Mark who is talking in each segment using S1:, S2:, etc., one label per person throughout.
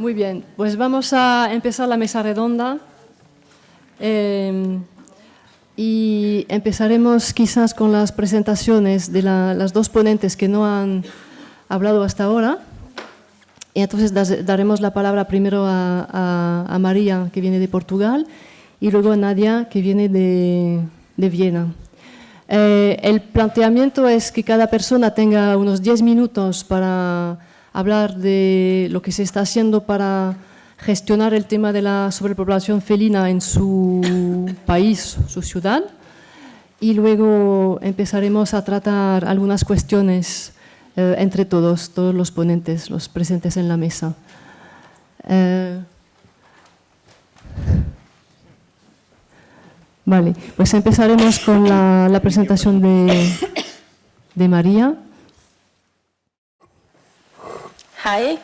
S1: Muy bien, pues vamos a empezar la mesa redonda. Eh, y empezaremos quizás con las presentaciones de las dos ponentes que no han hablado hasta ahora. Y entonces daremos la palabra primero a, María, que viene de Portugal, y luego a Nadia, que viene de, Viena. Eh, el planteamiento es que cada persona tenga unos 10 minutos para hablar de lo que se está haciendo para gestionar el tema de la sobrepoblación felina en su país, su ciudad, y luego empezaremos a tratar algunas cuestiones eh, entre todos, todos los ponentes, los presentes en la mesa. Eh, vale, pues empezaremos con la, presentación de, de María.
S2: Hi,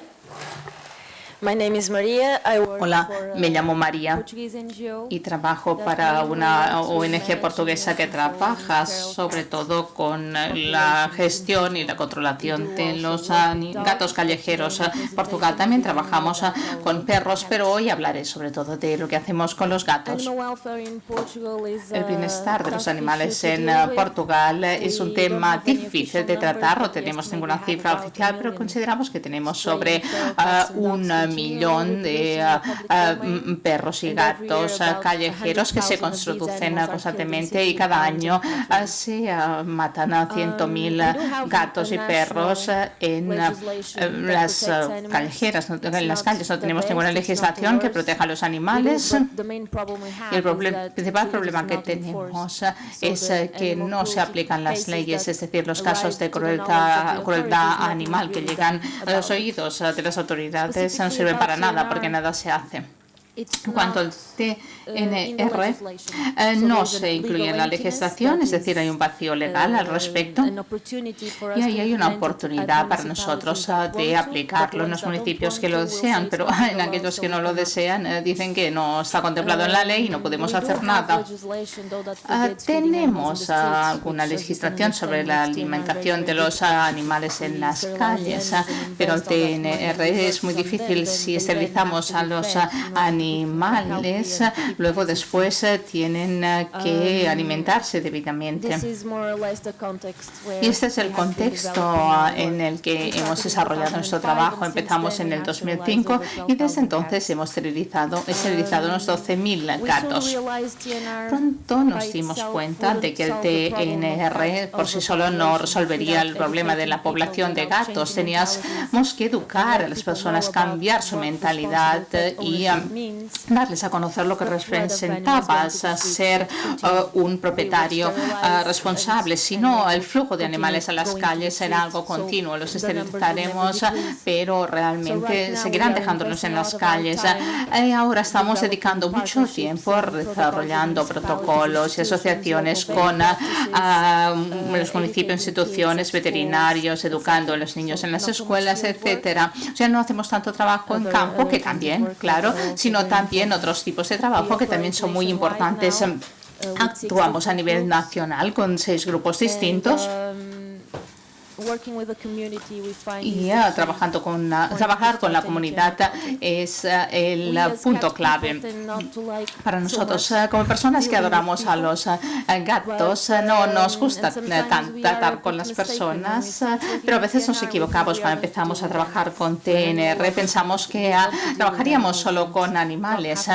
S3: Hola, me llamo María y trabajo para una ONG portuguesa que trabaja sobre todo con la gestión y la controlación de los gatos callejeros. Portugal. También trabajamos con perros, pero hoy hablaré sobre todo de lo que hacemos con los gatos. El bienestar de los animales en Portugal es un tema difícil de tratar, no tenemos ninguna cifra oficial, pero consideramos que tenemos sobre un millón de ah, ah, perros y gatos ah, callejeros que se constituyen constantemente y cada año se matan a 100.000 gatos y perros en las callejeras, en las calles. No tenemos ninguna legislación que proteja a los animales. Y el principal problema que tenemos es que no se aplican las leyes, es decir, los casos de crueldad, crueldad animal que llegan a los oídos de las autoridades sirve para nada porque nada se hace. En cuanto al TNR, eh, no se incluye en la legislación, es decir, hay un vacío legal al respecto. y ahí hay una oportunidad para nosotros ah, de aplicarlo en los municipios que lo desean, pero en aquellos que no lo desean eh, dicen que no está contemplado en la ley y no podemos hacer nada. Ah, tenemos ah, alguna legislación sobre la alimentación de los animales en las calles, pero el TNR es muy difícil si esterilizamos a los animales luego después eh, tienen eh, que um, alimentarse debidamente. Y este es el contexto en el que hemos desarrollado nuestro trabajo. Empezamos en el 2005 y desde entonces hemos esterilizado, esterilizado unos 12.000 gatos. Pronto nos dimos cuenta de que el TNR por sí solo no resolvería el problema de la población de gatos. Teníamos que educar a las personas, cambiar su mentalidad y um, darles a conocer lo que representaba ser uh, un propietario uh, responsable. Si no, el flujo de animales a las calles será algo continuo. Los esterilizaremos, pero realmente seguirán dejándonos en las calles. Y ahora estamos dedicando mucho tiempo desarrollando protocolos y asociaciones con uh, los municipios, instituciones, veterinarios, educando a los niños en las escuelas, etcétera. O sea, no hacemos tanto trabajo en campo, que también, claro, sino también otros tipos de trabajo que también son muy importantes. Actuamos a nivel nacional con seis grupos distintos y trabajando con trabajar con la comunidad es eh, el punto clave para nosotros. Eh, como personas que adoramos a los eh, gatos, no nos gusta tratar con las personas, pero a veces nos equivocamos cuando empezamos a trabajar con TNR. Pensamos que trabajaríamos solo con animales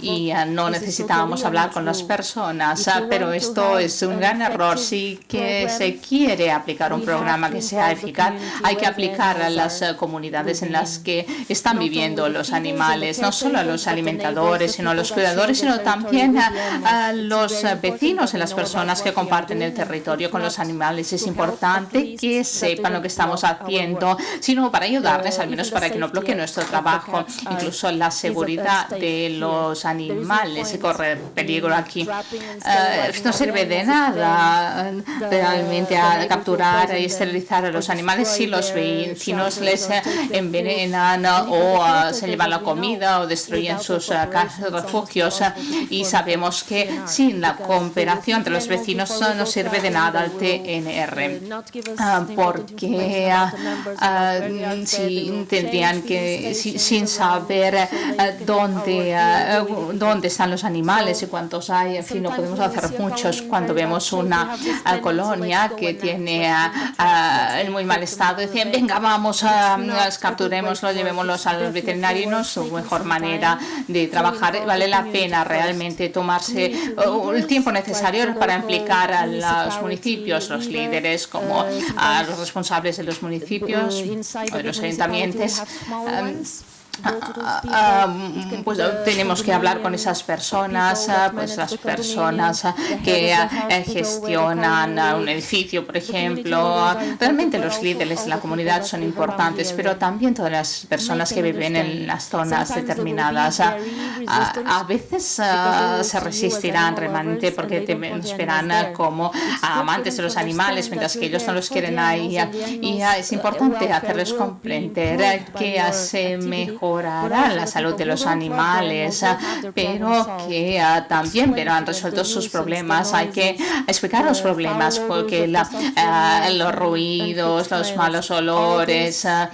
S3: y no necesitábamos hablar con las personas, pero esto es un gran error. Sí que se quiere aplicar un programa que sea eficaz, hay que aplicar a las eh, comunidades en las que están viviendo los animales, no solo a los alimentadores, sino a los cuidadores, sino también a, los vecinos y las personas que comparten el territorio con los animales. Es importante que sepan lo que estamos haciendo, sino para ayudarles, al menos para que no bloqueen nuestro trabajo, incluso la seguridad de los animales. Y correr peligro aquí. Uh, no sirve de nada realmente a capturar esterilizar a los animales si los vecinos les envenenan o se llevan la comida o destruyen sus refugios y sabemos que sin la cooperación entre los vecinos no sirve de nada el TNR porque si tendrían que sin saber dónde dónde están los animales y cuántos hay en fin no podemos hacer muchos cuando vemos una colonia que tiene en muy mal estado decían venga vamos a capturemoslo llevémoslos al veterinario no es su mejor manera de trabajar vale la pena realmente tomarse el tiempo necesario para implicar a los municipios los líderes como a los responsables de los municipios o de los ayuntamientos Ah, ah, pues tenemos que hablar con esas personas, ah, pues las personas que gestionan un edificio, por ejemplo. Realmente los líderes de la comunidad son importantes, pero también todas las personas que viven en las zonas determinadas. A veces se resistirán realmente porque te esperan como amantes de los animales, mientras que ellos no los quieren ahí. Y es importante hacerles comprender que hace mejor la salud de los animales, pero que ah, también pero han resuelto sus problemas. Hay que explicar los problemas porque ah, los ruidos, los malos olores, ah,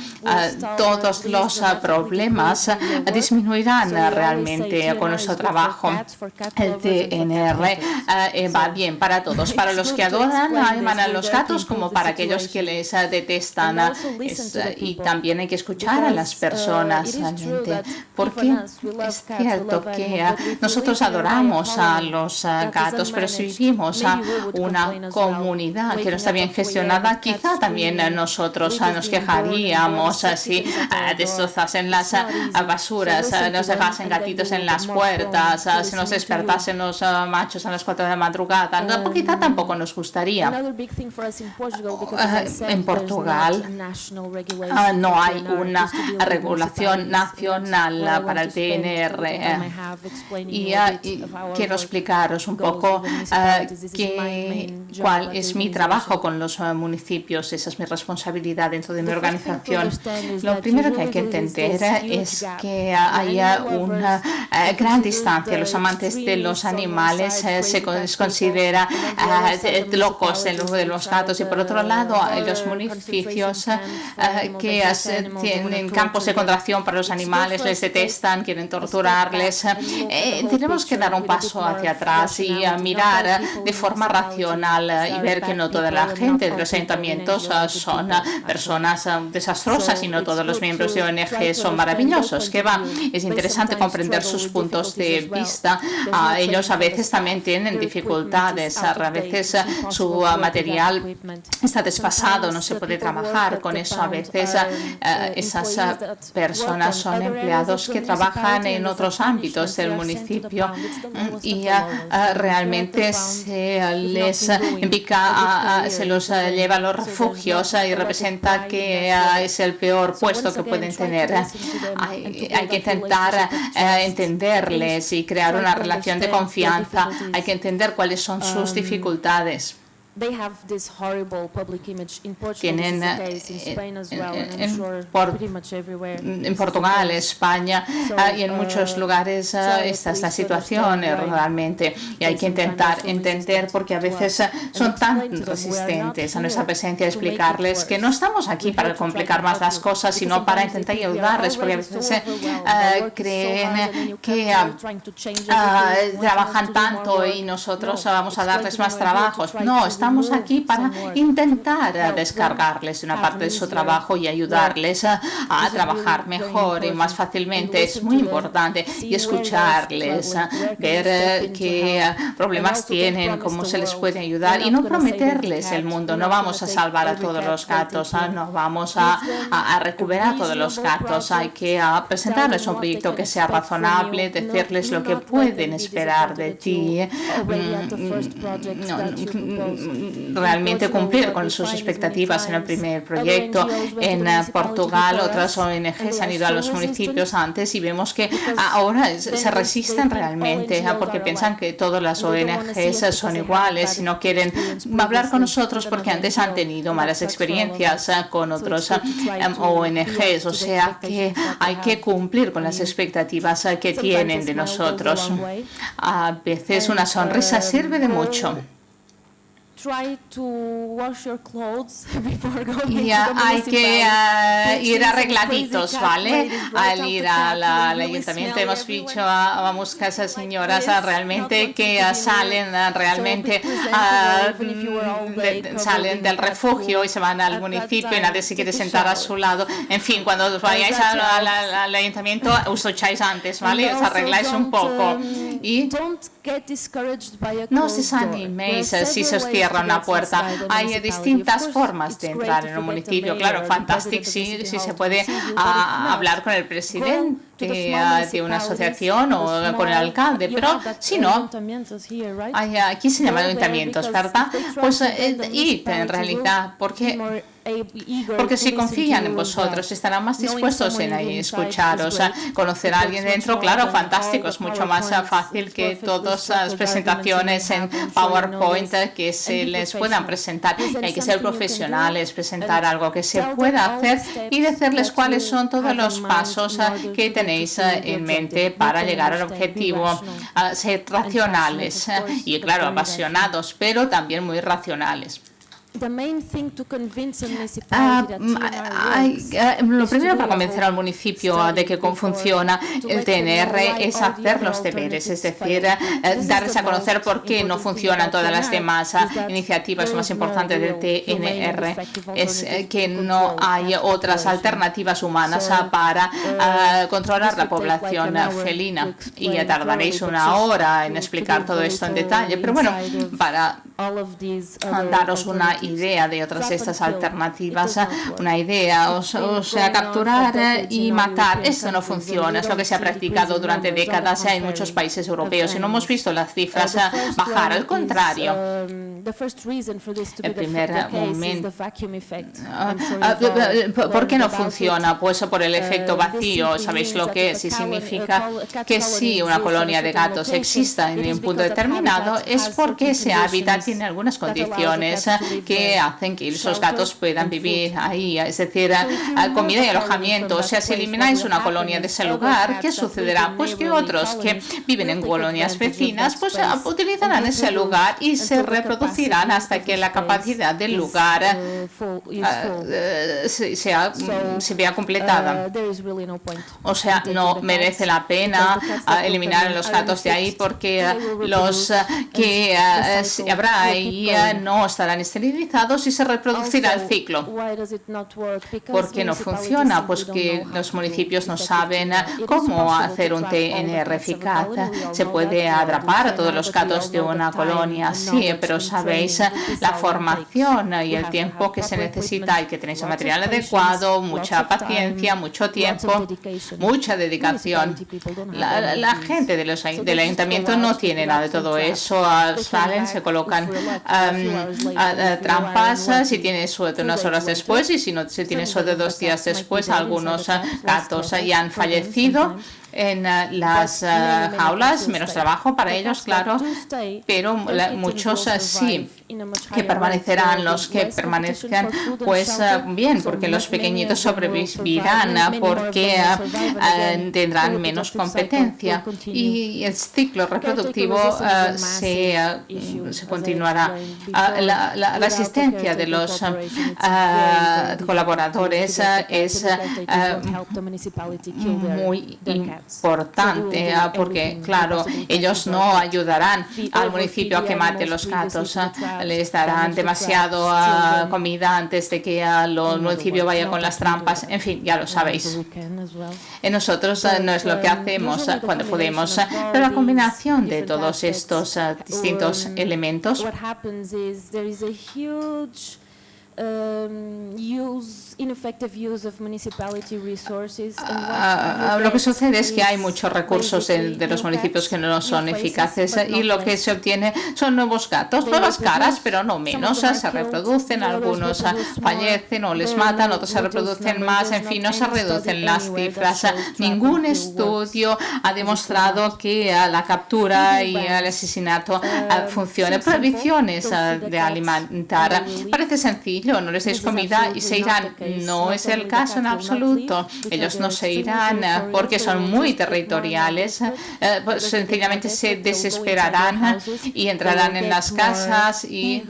S3: todos los problemas disminuirán realmente con nuestro trabajo. El TNR eh, va bien para todos, para los que adoran, aman a los gatos como para aquellos que les detestan. y también hay que escuchar a las personas porque es cierto que nosotros adoramos a los gatos, pero si vivimos a una comunidad que no está bien gestionada, quizá también nosotros nos quejaríamos si destrozasen las basuras, nos dejasen gatitos en las puertas, si nos despertasen los machos a las 4 de la madrugada, quizá tampoco nos gustaría. En Portugal no hay una regulación nacional para el PNR. Y, quiero explicaros un poco ah, cuál es mi trabajo con los ah, municipios. Esa es mi responsabilidad dentro de mi organización. Lo primero que hay que entender es que hay una ah, gran distancia. Los amantes de los animales eh, se considera locos de los gatos y por otro lado los municipios que tienen campos de contracción para los animales les detestan, quieren torturarles. Eh, tenemos que dar un paso hacia atrás y mirar de forma racional y ver que no toda la gente de los ayuntamientos son personas desastrosas y no todos los miembros de ONG son maravillosos. Que va, es interesante comprender sus puntos de vista. ellos a veces también tienen dificultades, a veces su material está desfasado, no se puede trabajar con eso. A veces esas personas son empleados que trabajan en otros ámbitos del municipio y realmente se les indica, se los lleva a los refugios y representa que es el peor puesto que pueden tener. Hay, hay que intentar entenderles y crear una relación de confianza. Hay que entender cuáles son sus dificultades tienen en, Portugal, España ah, y en muchos lugares ah, esta es la situación eh, realmente y hay que intentar entender porque a veces ah, son tan resistentes a nuestra presencia explicarles que no estamos aquí para complicar más las cosas sino para intentar ayudarles porque a veces eh, creen que trabajan tanto y nosotros vamos a darles más trabajos. No, estamos aquí para intentar descargarles una parte de su trabajo y ayudarles a, trabajar mejor y más fácilmente. Es muy importante y escucharles, ver eh, qué problemas tienen, cómo se les puede ayudar y no prometerles el mundo. No vamos a salvar a todos los gatos, no vamos a, a recuperar a todos los gatos. Hay que presentarles un proyecto que sea razonable, decirles lo que pueden esperar de ti. Realmente cumplir con sus expectativas en el primer proyecto. En Portugal otras ONGs han ido a los municipios antes y vemos que ahora se resisten realmente porque piensan que todas las ONGs son iguales y no quieren hablar con nosotros porque antes han tenido malas experiencias con otros ONGs. O sea que hay que cumplir con las expectativas que tienen de nosotros. A veces una sonrisa sirve de mucho. Y hay que ah, ir arregladitos, ¿vale? Al ir al, ayuntamiento hemos dicho, a, vamos a esas señoras realmente que salen realmente salen del refugio y se van al municipio y nadie se quiere sentar a su lado. En fin, cuando vayáis al, ayuntamiento os echáis antes, ¿vale? Os arregláis un poco. Um, y no os desaniméis si se os cierra puerta. Hay distintas formas de entrar en un municipio. Claro, fantástico si, si se puede ah, hablar con el presidente ah, de una asociación o con el alcalde, pero si no, hay, aquí se llaman ayuntamientos, ¿verdad? Pues eh, y en realidad, porque porque si confían en vosotros, estarán más dispuestos en escucharos, conocer a alguien dentro, claro, fantástico, es mucho más fácil que todas las presentaciones en PowerPoint que se les puedan presentar. Hay que ser profesionales, presentar algo que se pueda hacer y decirles cuáles son todos los pasos que tenéis en mente para llegar al objetivo. Ser racionales y, claro, apasionados, pero también muy racionales. Ah, lo primero para convencer al municipio de que funciona el TNR es hacer los deberes, es decir, eh, darles a conocer por qué no funcionan todas las demás iniciativas. Lo más importante del TNR es eh, que no hay otras alternativas humanas para ah, controlar la población felina. Y tardaréis una hora en explicar todo esto en detalle, pero bueno, para daros una idea de otras estas alternativas, una idea, o, sea, capturar y matar, esto no funciona, es lo que se ha practicado durante décadas en muchos países europeos y no hemos visto las cifras bajar, al contrario. El primer momento. ¿Por qué no funciona? Pues por el efecto vacío, ¿sabéis lo que es? Y significa que si una colonia de gatos exista en un punto determinado es porque ese hábitat tiene algunas condiciones que hacen que esos gatos puedan vivir ahí, es decir, comida y alojamiento. O sea, si elimináis una colonia de ese lugar, ¿qué sucederá? Pues que otros que viven en colonias vecinas, pues utilizarán ese lugar y se reproducirán hasta que la capacidad del lugar sea, se vea completada. O sea, no merece la pena eliminar a los gatos de ahí porque los que habrá ahí no estarán esterilizados y se reproducirá el ciclo. ¿Por qué no funciona? Pues que los municipios no saben cómo hacer un TNR eficaz. Se puede atrapar a todos los gatos de una colonia, sí, pero sabéis la formación y el tiempo que se necesita y que tenéis el material adecuado, mucha paciencia, mucho tiempo, mucha dedicación. La, gente de los, del ayuntamiento no tiene nada de todo eso. Salen, se colocan trampas si tiene suerte unas horas después y si no se tiene suerte dos días después, algunos gatos ya han fallecido en eh, las eh, jaulas, menos trabajo para ellos, claro, pero muchos sí que permanecerán, los que permanezcan, pues bien, porque los pequeñitos sobrevivirán, porque tendrán menos competencia. y el ciclo reproductivo se, se continuará. La, la, asistencia de los colaboradores es muy importante ah, porque, claro, ellos no ayudarán al municipio a que mate los gatos, ah, les darán demasiado ah, comida antes de que el municipio vaya con las trampas, en fin, ya lo sabéis. En nosotros no es lo que hacemos cuando podemos, pero la combinación de todos estos distintos elementos lo que sucede es que hay muchos recursos en, de los municipios que no son eficaces y lo que se obtiene son nuevos gatos, nuevas caras, pero no menos. Se reproducen, algunos fallecen o les matan, otros se reproducen más, en fin, no se reducen las cifras. Ningún estudio ha demostrado que la captura y el asesinato ah, funcione. Prohibiciones ah, de alimentar. Parece sencillo no les deis comida y se irán. No es el caso en absoluto. Ellos no se irán porque son muy territoriales. Eh, pues, sencillamente se desesperarán y entrarán en las casas y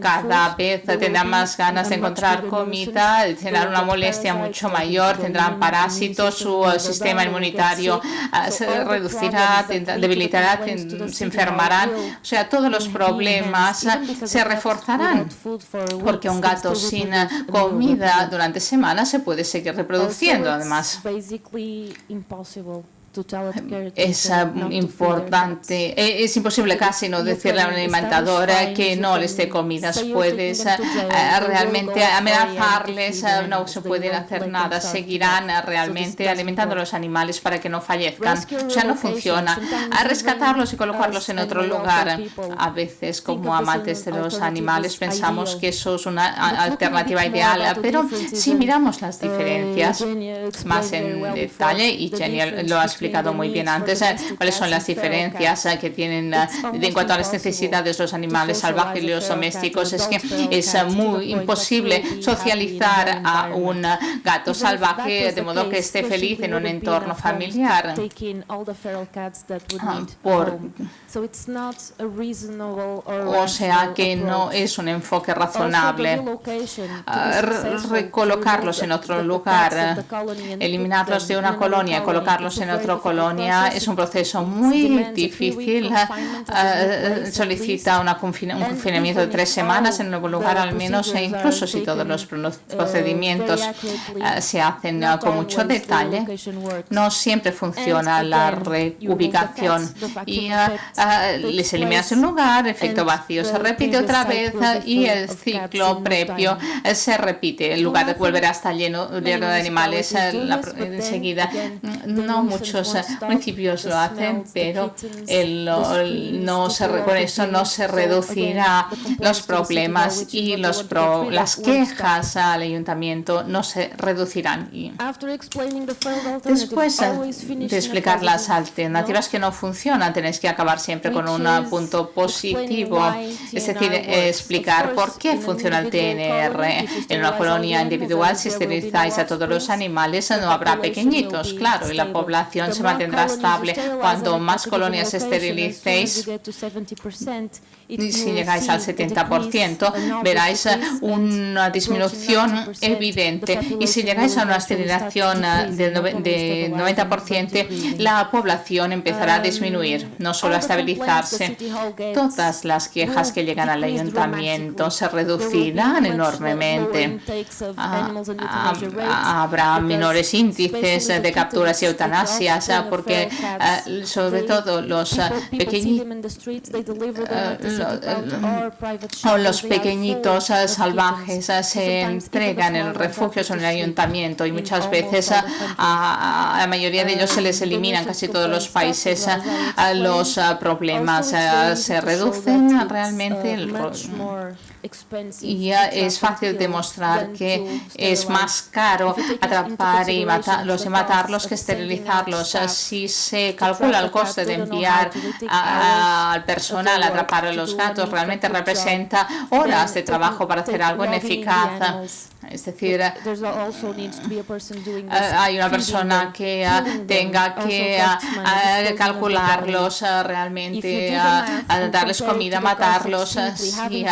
S3: cada vez tendrán más ganas de encontrar comida, tendrán una molestia mucho mayor, tendrán parásitos, su sistema inmunitario ah, se reducirá, debilitará, se enfermarán. O sea, todos los problemas se reforzarán porque un gato sin eh, comida durante semanas se puede seguir reproduciendo además es
S2: mm,
S3: importante, eh, es imposible casi no decirle a una alimentadora que no les dé comidas, puedes
S2: ah,
S3: realmente amenazarles, no se pueden hacer nada, seguirán
S2: ah,
S3: realmente alimentando a los animales para que no fallezcan, o sea, no funciona. A rescatarlos y colocarlos en otro lugar,
S2: ah,
S3: a veces como amantes de los animales pensamos que eso es una alternativa ideal, pero si miramos las diferencias más en detalle, y Jenny lo ha explicado,
S2: explicado
S3: muy bien antes ¿eh? cuáles son las diferencias eh, que tienen en cuanto a las necesidades de los animales salvajes y los domésticos. Es que es eh, muy imposible socializar a un gato salvaje de modo que esté feliz en un entorno familiar. Ah, por, o sea que no es un enfoque razonable. Ah, recolocarlos en otro lugar, eliminarlos de una colonia y colocarlos en
S2: otro
S3: colonia es un proceso muy difícil.
S2: Eh, eh,
S3: solicita una un confinamiento de tres semanas en
S2: algún
S3: lugar al menos, e incluso si todos los procedimientos eh, se hacen con mucho detalle, no siempre funciona la reubicación y ah, les eliminas un lugar, efecto vacío se repite otra vez y el ciclo previo se repite. El lugar volverá a estar lleno, lleno de animales enseguida. No muchos
S2: muchos
S3: municipios lo hacen, pero con eso no se reducirá los problemas y las quejas al ayuntamiento no se reducirán. Después de explicar las alternativas que no funcionan, tenéis que acabar siempre con un punto positivo, es decir, explicar por qué funciona el TNR en una colonia individual si esterilizáis a todos los animales no habrá pequeñitos, claro, y la población se mantendrá estable. Cuanto más colonias esterilicéis, si llegáis al 70%, veráis
S2: uh,
S3: una disminución evidente. Y si llegáis a una aceleración
S2: uh,
S3: del 90%, la población empezará a disminuir, no solo a estabilizarse. Todas las quejas que llegan al ayuntamiento se reducirán enormemente. Ah, ah,
S2: ah,
S3: habrá menores índices de capturas y eutanasias, porque
S2: eh,
S3: sobre todo los
S2: eh, pequeños eh,
S3: o los pequeñitos salvajes se entregan en refugios
S2: o
S3: en el ayuntamiento y muchas veces a la mayoría de ellos se les eliminan casi todos los países ah, los ah, problemas ah, se reducen realmente el y es fácil demostrar que es más caro atrapar y matarlos y matarlos que esterilizarlos. Si se calcula el coste de enviar al personal a atrapar a los
S2: los
S3: gatos realmente representa horas de trabajo para hacer algo
S2: en
S3: ineficaz. Es decir, eh, hay una persona que
S2: eh,
S3: tenga que
S2: eh,
S3: calcularlos realmente, darles comida, matarlos. Si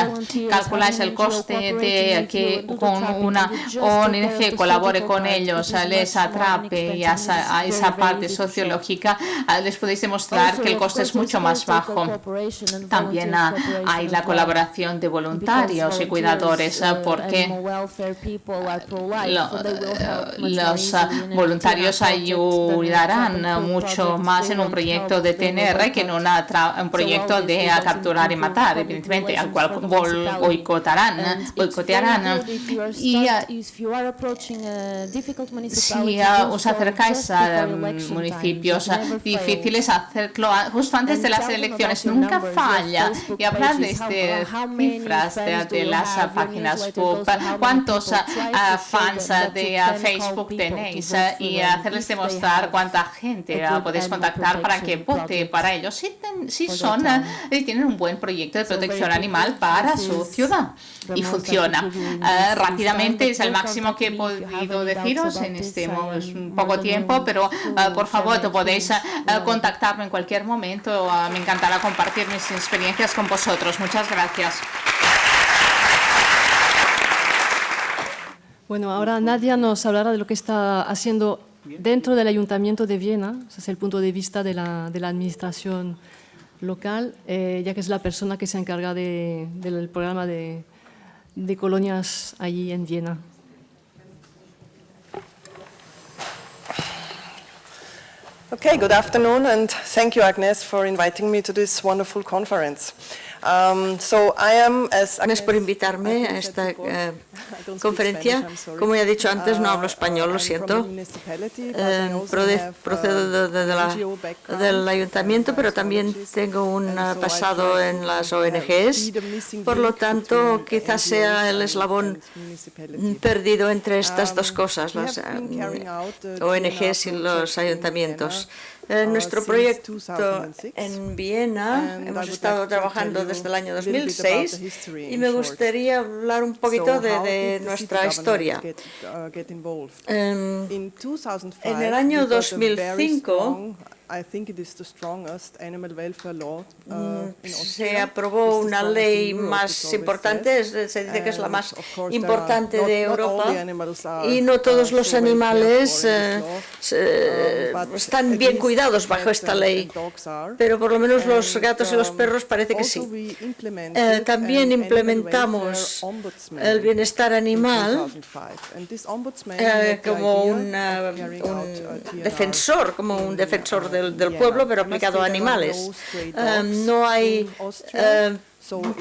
S3: calculáis el coste de que con una ONG colabore con ellos, les atrape y a esa parte sociológica, les podéis demostrar que el coste es mucho más bajo. También ah, hay la colaboración de voluntarios y cuidadores porque los voluntarios ayudarán mucho más en un proyecto de TNR que en un proyecto de capturar y matar, evidentemente, al cual boicotarán, boicotearán. Y si os acercáis a municipios difíciles, hacerlo justo antes de las elecciones nunca falla. Y hablar de este, cifras de, las páginas web, cuántos fans de Facebook tenéis y hacerles demostrar cuánta gente podéis contactar para que vote para ellos si, si son y tienen un buen proyecto de protección animal para su ciudad y funciona. Uh, rápidamente es el máximo que he podido deciros en este poco tiempo, pero uh, por favor podéis uh, contactarme en cualquier momento. me encantará compartir mis experiencias con vosotros. Muchas gracias.
S1: Bueno, ahora Nadia nos hablará de lo que está haciendo dentro del Ayuntamiento de Viena, desde el punto de vista de la, administración local, eh, ya que es la persona que se encarga de, del programa de, de colonias allí en Viena.
S4: Okay, good afternoon, and thank you, Agnes, for inviting me to this wonderful conference. Um,
S5: Gracias por invitarme a esta eh, conferencia. Como ya he dicho antes, no hablo español, lo siento. Eh, procedo del ayuntamiento, pero también tengo un pasado en las ONGs. Por lo tanto, quizás sea el eslabón perdido entre estas dos cosas, las eh, ONGs y los ayuntamientos. En uh, nuestro proyecto en Viena hemos estado trabajando desde el año 2006 y me gustaría hablar un poquito de, nuestra historia. Uh, em, en el año 2005 se aprobó una ley más importante, se dice que es la más importante de Europa y no todos los animales eh, um, están bien cuidados bajo esta ley, pero por lo menos los gatos y los um, perros parece que sí. Eh, también implementamos el bienestar animal eh, como un defensor, como un defensor de del, pueblo, pero aplicado a animales. Um, no hay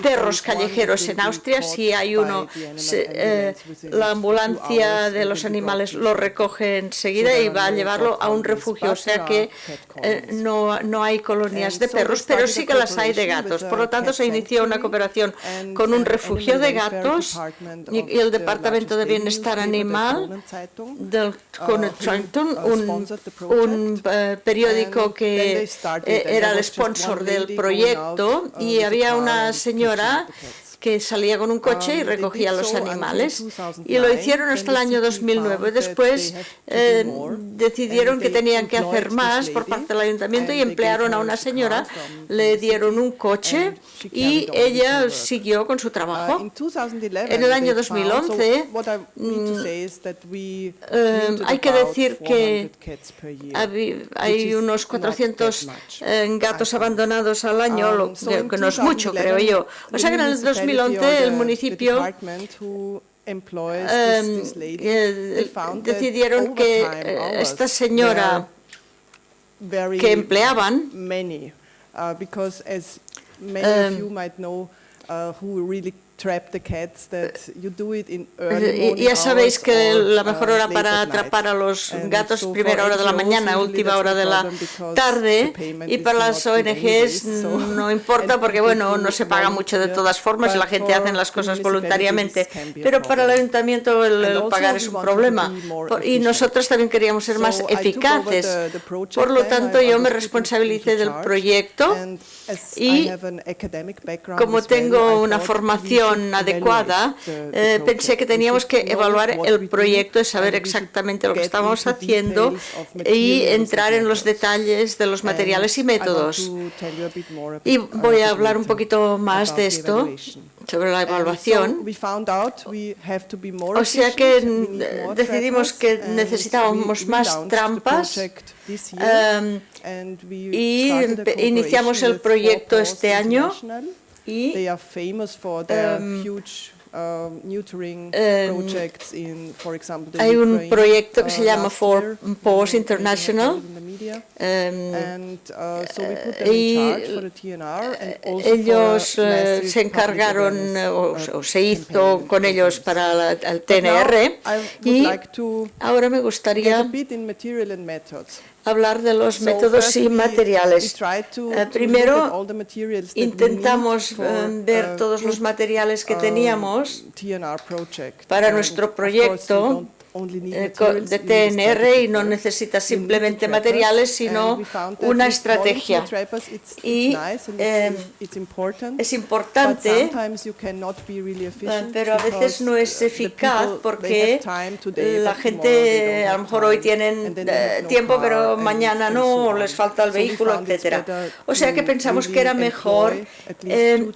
S5: perros callejeros en Austria, si hay uno, eh, la ambulancia de los animales lo recoge enseguida y va a llevarlo a un refugio, o sea que eh, no, no hay colonias de perros, pero sí que las hay de gatos. Por lo tanto, se inició una cooperación con un refugio de gatos y, el Departamento de Bienestar Animal del Connecticut, un, un eh, periódico que era el sponsor del proyecto y había unas señora que salía con un coche y recogía los animales. Y lo hicieron hasta el año 2009. Después eh, decidieron que tenían que hacer más por parte del ayuntamiento y emplearon a una señora, le dieron un coche y ella siguió con su trabajo. En el año 2011 mm, eh, hay que decir que hay unos 400 eh, gatos abandonados al año, que no es mucho, creo yo. O sea que en el 2011 2011 el municipio em, eh, decidieron que eh, esta señora que empleaban uh, ya sabéis que la mejor uh, hora para atrapar a los gatos, primera hora de la mañana, última hora de la tarde, y para las ONGs no importa porque, bueno, no se paga mucho de todas formas y la gente hace las cosas voluntariamente, pero para el ayuntamiento el, pagar es un problema. Y nosotros también queríamos ser más eficaces. Por lo tanto, yo me responsabilicé del proyecto y como tengo una formación adecuada, eh, pensé que teníamos que evaluar el proyecto y saber exactamente lo que estábamos haciendo y entrar en los detalles de los materiales y métodos. Y voy a hablar un poquito más de esto sobre la evaluación. O sea que decidimos que necesitábamos más trampas um, y iniciamos el proyecto este año y um, hay un proyecto que se llama For Pause International. y ellos se encargaron o, se hizo con ellos para el TNR y ahora me gustaría hablar de los métodos y materiales. Eh, primero, intentamos eh, ver todos los materiales que teníamos para nuestro proyecto de TNR y no necesita simplemente materiales, sino una estrategia. Y eh, es importante, eh, pero a veces no es eficaz porque la gente a lo mejor hoy tienen tiempo, pero mañana no, les falta el vehículo, etcétera. O sea que pensamos que era mejor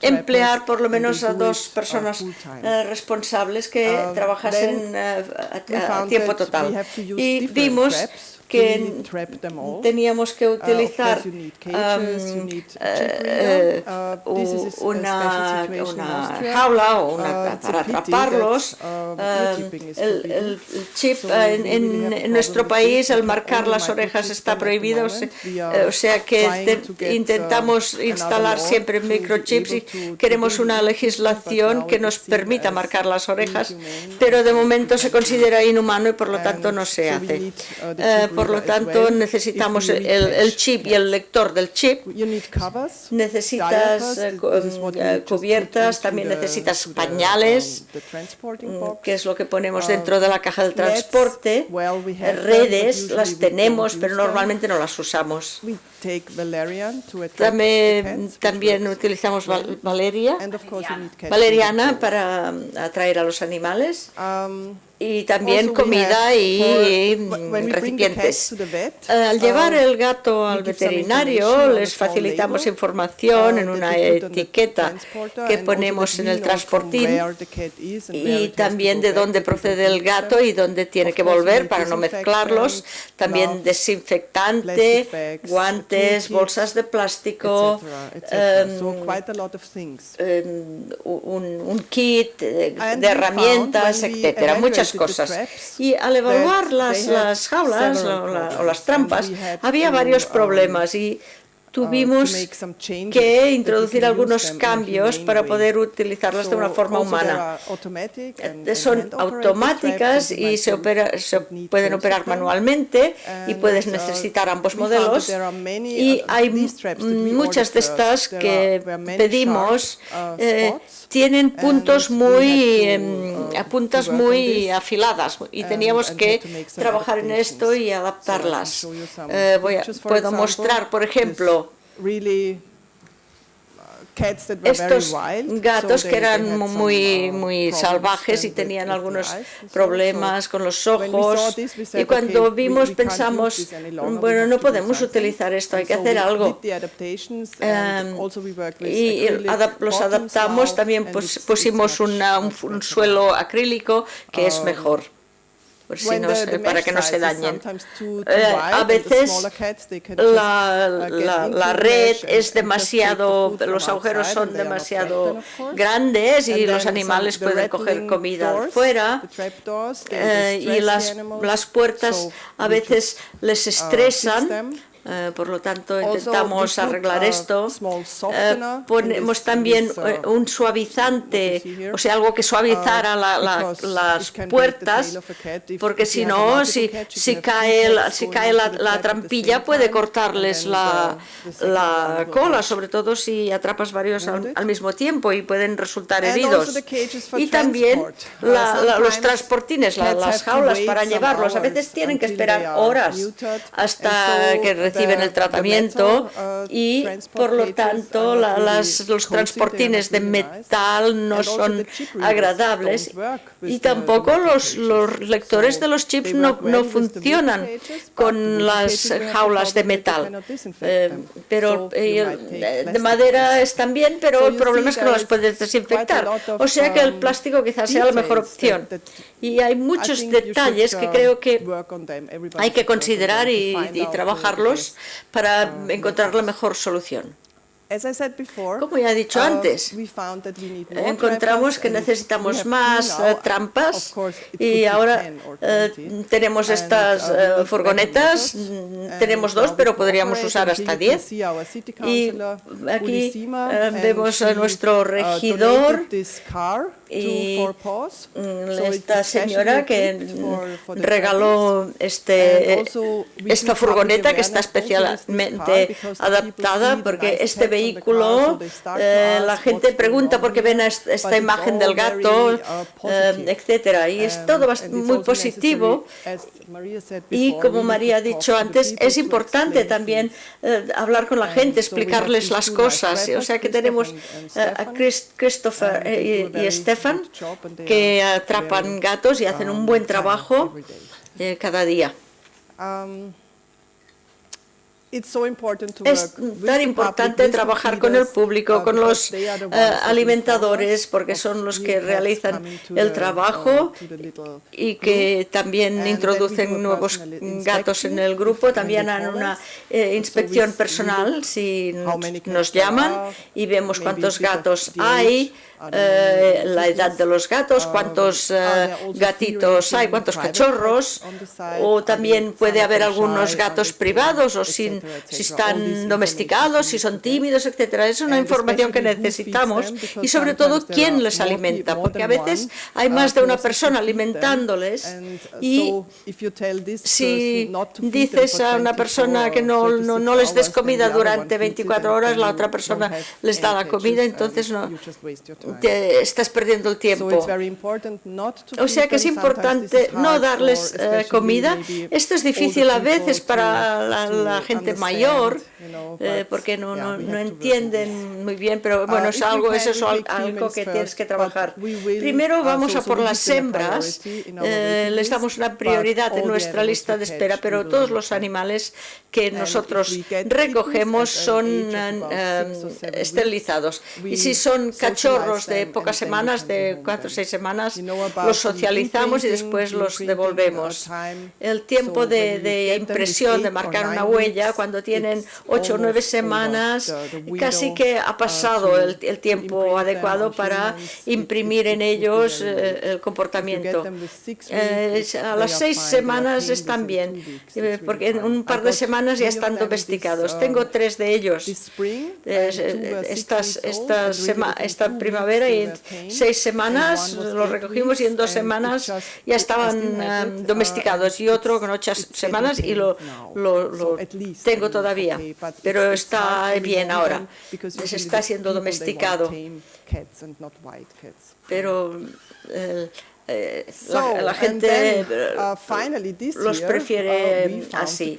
S5: emplear por lo menos a dos personas responsables que um, trabajasen a tiempo total. Y vimos que teníamos que utilizar una, jaula o una, para atraparlos. el, chip en, nuestro país, al marcar las orejas está prohibido, o sea, que intentamos instalar siempre microchips y queremos una legislación que nos permita marcar las orejas, pero de momento se considera inhumano y por lo tanto no se hace. por lo tanto necesitamos el, chip y el lector del chip, necesitas eh, eh, cubiertas, también necesitas pañales, mm, que es lo que ponemos dentro de la caja del transporte, redes, las tenemos, pero normalmente no las usamos. También, también utilizamos valeria, valeriana para atraer a los animales. Um, y también comida y recipientes. Al llevar um, el gato al veterinario les facilitamos información uh, en una etiqueta que ponemos en el transportín y también de dónde procede el gato y dónde tiene que volver para no mezclarlos. También desinfectante, guantes, bolsas de plástico, um, um, un, kit de, herramientas, etcétera. Muchas cosas. Y al evaluar las, las jaulas o, las trampas, había varios problemas y tuvimos que introducir algunos cambios para poder utilizarlas de una forma humana. Eh, son automáticas y se, pueden operar manualmente y puedes uh, necesitar ambos modelos. Y hay muchas de estas que pedimos uh, eh, tienen puntos muy, em, uh, puntas muy afiladas y teníamos que trabajar en esto y adaptarlas. Eh, voy a, puedo mostrar, por ejemplo, estos gatos que eran muy, uh, muy salvajes y tenían algunos problemas con los ojos. y cuando vimos pensamos, bueno, no podemos utilizar esto, hay que hacer algo. Um, y los adaptamos, también pusimos un suelo acrílico que es um, mejor para que no se dañen. Eh, a veces la, la, red es demasiado, los agujeros son demasiado grandes y los animales pueden coger comida fuera eh, y las, las puertas a veces les uh, estresan eh, por lo tanto, intentamos arreglar esto. Eh, ponemos también eh, un suavizante, o sea, algo que suavizara las puertas, porque si no, si, si cae, si cae la, trampilla puede cortarles la, la, cola, sobre todo si atrapas varios al, mismo tiempo y pueden resultar heridos. Y también uh, los transportines, las jaulas para llevarlos, a veces tienen que esperar horas hasta que reciben el tratamiento y por lo tanto las, los transportines de metal no son agradables y tampoco los, los lectores de los chips no, no funcionan con las jaulas de metal. Eh, pero eh, de madera están bien, pero el problema es que no las puedes desinfectar. O sea que el um, plástico quizás sea la mejor opción. Y hay muchos detalles que creo que hay que considerar y trabajarlos para encontrar la mejor solución. Como ya he dicho uh, antes, encontramos que necesitamos más eh, trampas y ahora eh, tenemos estas uh, eh, furgonetas, mm, tenemos dos, pero podríamos usar hasta diez. Y aquí vemos a nuestro regidor y mm, esta señora que regaló este, esta furgoneta que está especialmente adaptada porque este vehículo, eh, la gente pregunta por qué ven esta imagen del gato, eh, etcétera, y es todo muy positivo. Y como María ha dicho antes, es importante también eh, hablar con la gente, explicarles las cosas. O sea que tenemos a Christopher y, y Stefan que atrapan gatos y hacen un buen trabajo cada día. Um, es tan importante trabajar con el público, con los eh, alimentadores, porque son los que realizan el trabajo y que también introducen nuevos gatos en el grupo. También han una eh, inspección personal si nos llaman y vemos cuántos gatos hay eh, la edad de los gatos, cuántos eh, gatitos hay, cuántos cachorros, o también puede haber algunos gatos privados, o sin, si están domesticados, si son tímidos, etcétera. Es una información que necesitamos y sobre todo quién les alimenta, porque a veces hay más de una persona alimentándoles y si dices a una persona que no, no, no les des comida durante 24 horas, la otra persona les da la comida, entonces no, te estás perdiendo el tiempo. O sea que es importante no darles eh, comida. Esto es difícil a veces para la, gente mayor, eh, porque no, no, no, entienden muy bien, pero uh, bueno, es algo, eso es algo que tienes que trabajar. Primero vamos a por las hembras, eh, les damos una prioridad en nuestra lista de espera, pero todos los animales que nosotros recogemos son esterilizados. Y si son cachorros de pocas semanas, de cuatro o seis semanas, los socializamos y después los devolvemos. El tiempo de, impresión, de marcar una huella, cuando tienen ocho o nueve semanas, casi que ha pasado el, tiempo adecuado para imprimir en ellos eh, el comportamiento. Eh, a las seis semanas están bien, eh, porque en un par de semanas ya están domesticados. Tengo tres de ellos. Estas, estas esta primavera y en seis semanas los recogimos y en dos semanas ya estaban eh, domesticados y otro con ocho semanas y lo, lo, tengo todavía, pero está bien ahora, se está siendo domesticado. Pero eh, eh, la, gente uh, los prefiere uh, así.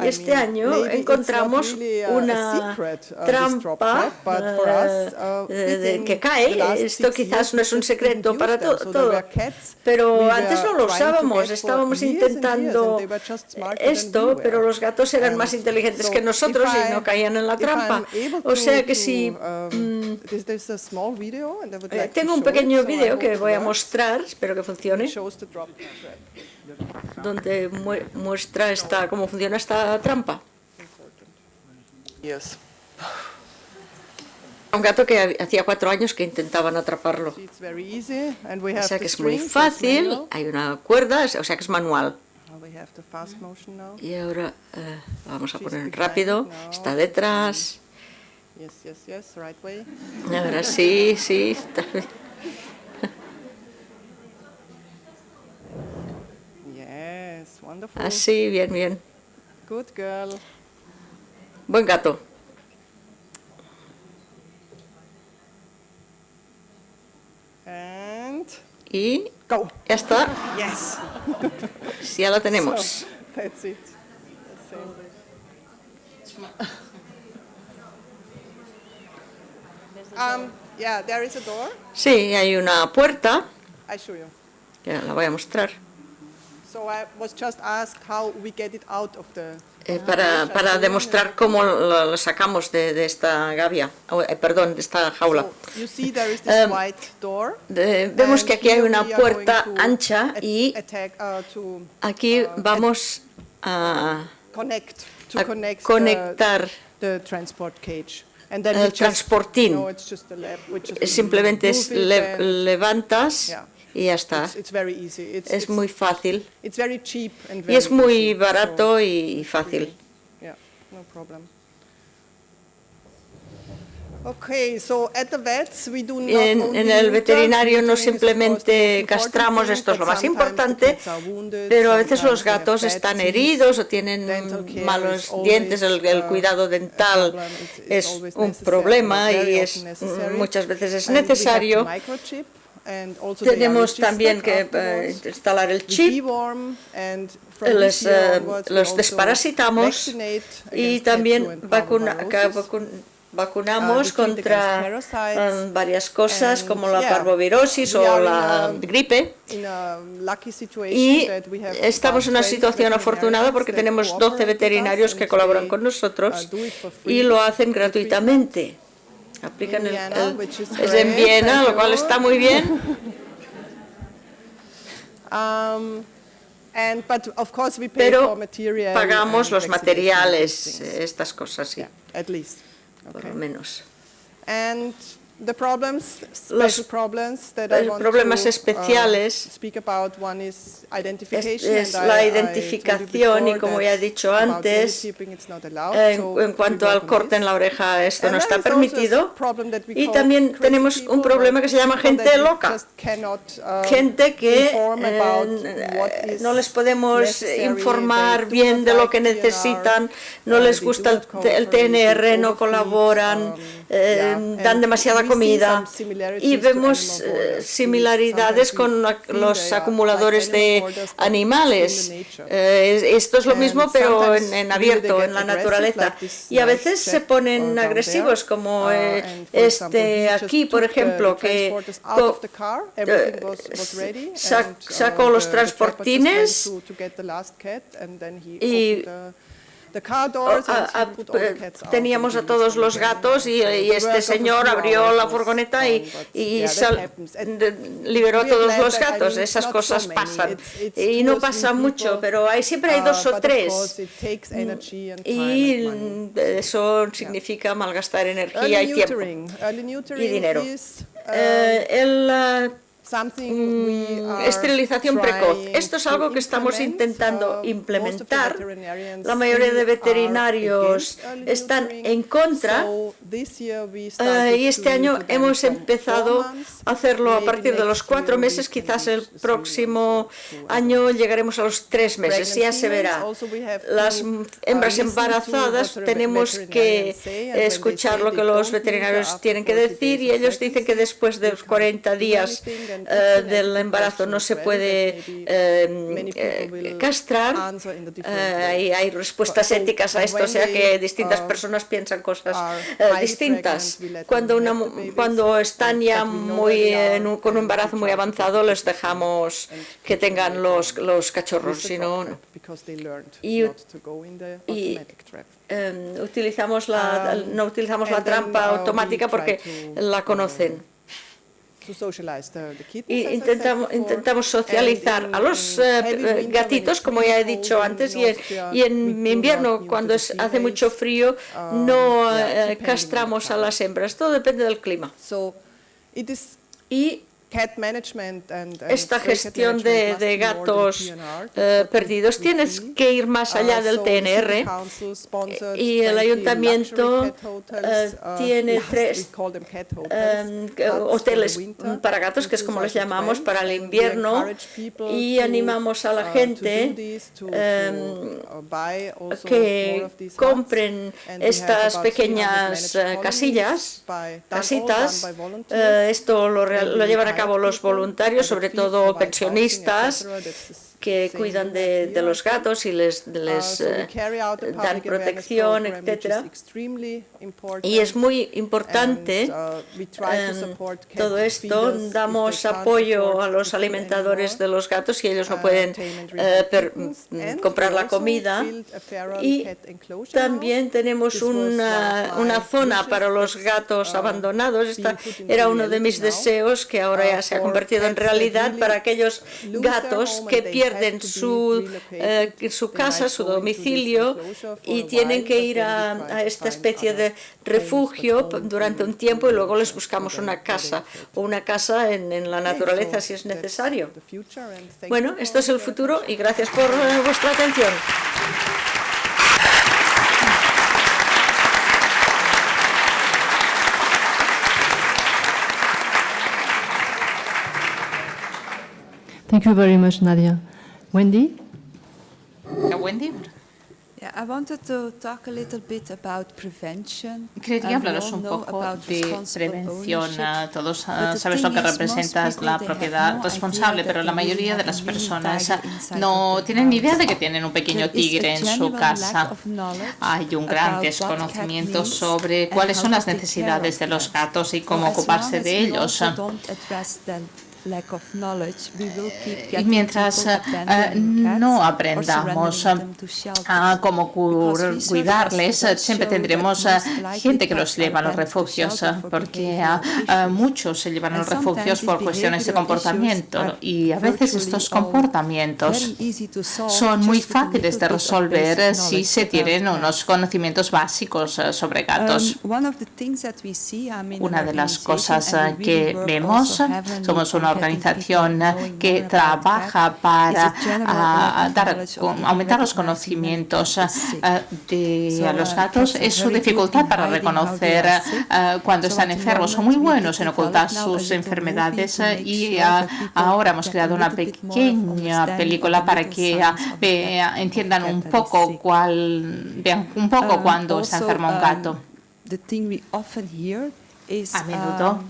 S5: Y este año encontramos una trampa uh, que cae. Esto quizás no es un secreto para todo, pero antes no lo usábamos. Estábamos intentando esto, pero los gatos eran más inteligentes que nosotros y no caían en la trampa. O sea que si... Um, mm, eh, tengo un pequeño vídeo que voy a mostrar espero que funcione, donde muestra esta, cómo funciona esta trampa. Un gato que hacía cuatro años que intentaban atraparlo. O sea que es muy fácil, hay una cuerda, o sea que es manual. Y ahora eh, vamos a poner rápido, está detrás. Ahora sí, sí, está Así, bien, bien.
S4: Good girl.
S5: Buen gato.
S4: And
S5: y
S4: go.
S5: ya está.
S4: Yes.
S5: Sí, ya lo tenemos.
S4: So, that's it. Um, yeah, there is a door.
S5: Sí, hay una puerta.
S4: I show you.
S5: Ya la voy a mostrar. para, para demostrar cómo lo, sacamos de, de, esta gavia, eh, perdón, de esta jaula. Eh, vemos que aquí hay una puerta ancha y uh, aquí uh, vamos a, a conectar el transportín. Simplemente levantas y ya está. Es muy fácil. Y es muy barato y fácil. En, el veterinario no simplemente castramos, esto es lo más importante, pero a veces los gatos están heridos o tienen malos dientes, el,
S4: uh,
S5: cuidado dental es un problema y es, muchas veces es necesario. Tenemos también que eh, instalar el chip, les, eh, los desparasitamos y también vacuna, vacunamos contra um, varias cosas como la parvovirosis o la gripe. y estamos en una situación afortunada porque tenemos 12 veterinarios que colaboran con nosotros uh, y lo hacen gratuitamente. Aplican el, es en Viena, lo cual está muy bien. Pero pagamos los materiales, estas cosas, sí por lo menos.
S4: Los problemas especiales
S5: es, la identificación y como ya he dicho antes, en, cuanto al corte en la oreja esto no está permitido. y también tenemos un problema que se llama gente loca, uh, gente que eh, no les podemos informar bien de lo que necesitan, no les gusta el, TNR, no colaboran, um, eh, dan demasiada comida y vemos eh, similaridades con los acumuladores de animales. Eh, esto es lo mismo pero en, abierto, en la naturaleza. Y a veces se ponen agresivos como uh, este aquí, por ejemplo, que sacó los transportines y teníamos a todos los gatos y, este señor abrió la furgoneta y, liberó a todos los gatos. Esas cosas pasan. Y no pasa mucho, pero hay, siempre hay dos o tres. Y eso significa malgastar energía y tiempo y dinero. Eh, el Mm, esterilización precoz. Esto es algo que estamos intentando implementar. La mayoría de veterinarios están en contra eh, y este año hemos empezado a hacerlo a partir de los cuatro meses. Quizás el próximo año llegaremos a los tres meses, ya se verá. Las hembras embarazadas tenemos que escuchar lo que los veterinarios tienen que decir y ellos dicen que después de los 40 días eh, del embarazo no se puede eh, eh, castrar. hay, hay respuestas éticas a esto, o sea que distintas personas piensan cosas distintas. Cuando, una, cuando están ya muy con un embarazo muy avanzado, les dejamos que tengan los, los cachorros, si no, Y, em, utilizamos la, no utilizamos la trampa automática porque la conocen. Y intentamos, intentamos socializar a los eh, gatitos, como ya he dicho antes, y, y en invierno, cuando es, hace mucho frío, um, no eh, castramos a las hembras. Todo depende del clima. Y esta gestión de, gatos eh, perdidos tienes que ir más allá del TNR y el ayuntamiento eh, uh, tiene tres em, hoteles para gatos, que es como les llamamos, para el invierno y animamos a la uh, gente em, uh, que compren estas pequeñas eh, casillas, casitas, esto lo, lo llevan a cabo los voluntarios, sobre todo pensionistas, que cuidan de, los gatos y les, les eh, dan protección, etc. Y es muy importante em, todo esto. Damos apoyo a los alimentadores de los gatos y ellos no pueden eh, mm, comprar la comida. Y también tenemos una, una zona para los gatos abandonados. Esta era uno de mis deseos que ahora ya se ha convertido en realidad para aquellos gatos que pierden pierden su, eh, su casa, su domicilio y tienen que ir a, esta especie de refugio durante un tiempo y luego les buscamos una casa o una casa en, en la naturaleza si es necesario. Bueno, esto es el futuro y gracias por eh, vuestra atención.
S1: Thank you very much, Nadia. Wendy?
S3: Wendy?
S6: I wanted to talk a little bit about prevention.
S3: Quería hablaros un poco de prevención. Todos uh, sabes lo que representa la propiedad responsable, pero la mayoría de las personas no tienen ni idea de que tienen un pequeño tigre en su casa. Hay un gran desconocimiento sobre cuáles son las necesidades de los gatos y cómo ocuparse de ellos. Y mientras eh, no aprendamos a cómo cuidarles, siempre tendremos gente que los lleva a los refugios, porque muchos se llevan a los refugios por cuestiones de comportamiento y a veces estos comportamientos son muy fáciles de resolver si se tienen unos conocimientos básicos sobre gatos. Una de las cosas que vemos, somos una organización que trabaja para ah, dar, aumentar los conocimientos ah, de los gatos es su dificultad para reconocer ah, cuando están enfermos. Son muy buenos en ocultar sus enfermedades y ahora hemos creado una pequeña película para que entiendan un poco cuál, vean un poco cuando está enfermo un gato. A menudo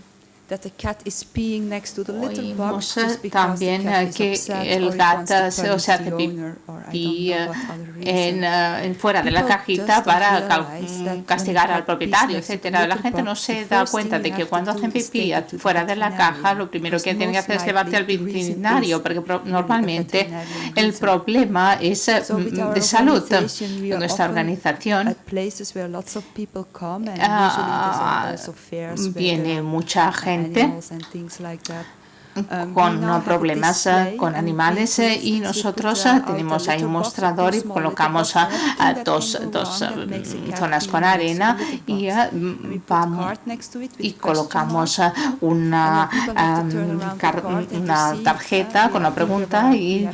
S3: También que el gato se, se hace pipí en, en, fuera de la cajita para castigar al propietario, etcétera. La gente no se da cuenta de que cuando hacen pipí fuera de la caja, lo primero que tienen que hacer es llevarte al veterinario, porque normalmente el problema es de salud. Nuestra organización ah, viene mucha gente Um, con problemas eh, con animales eh, y nosotros eh, tenemos ahí un mostrador y colocamos dos, dos zonas con arena y vamos y colocamos una, una tarjeta con la pregunta y,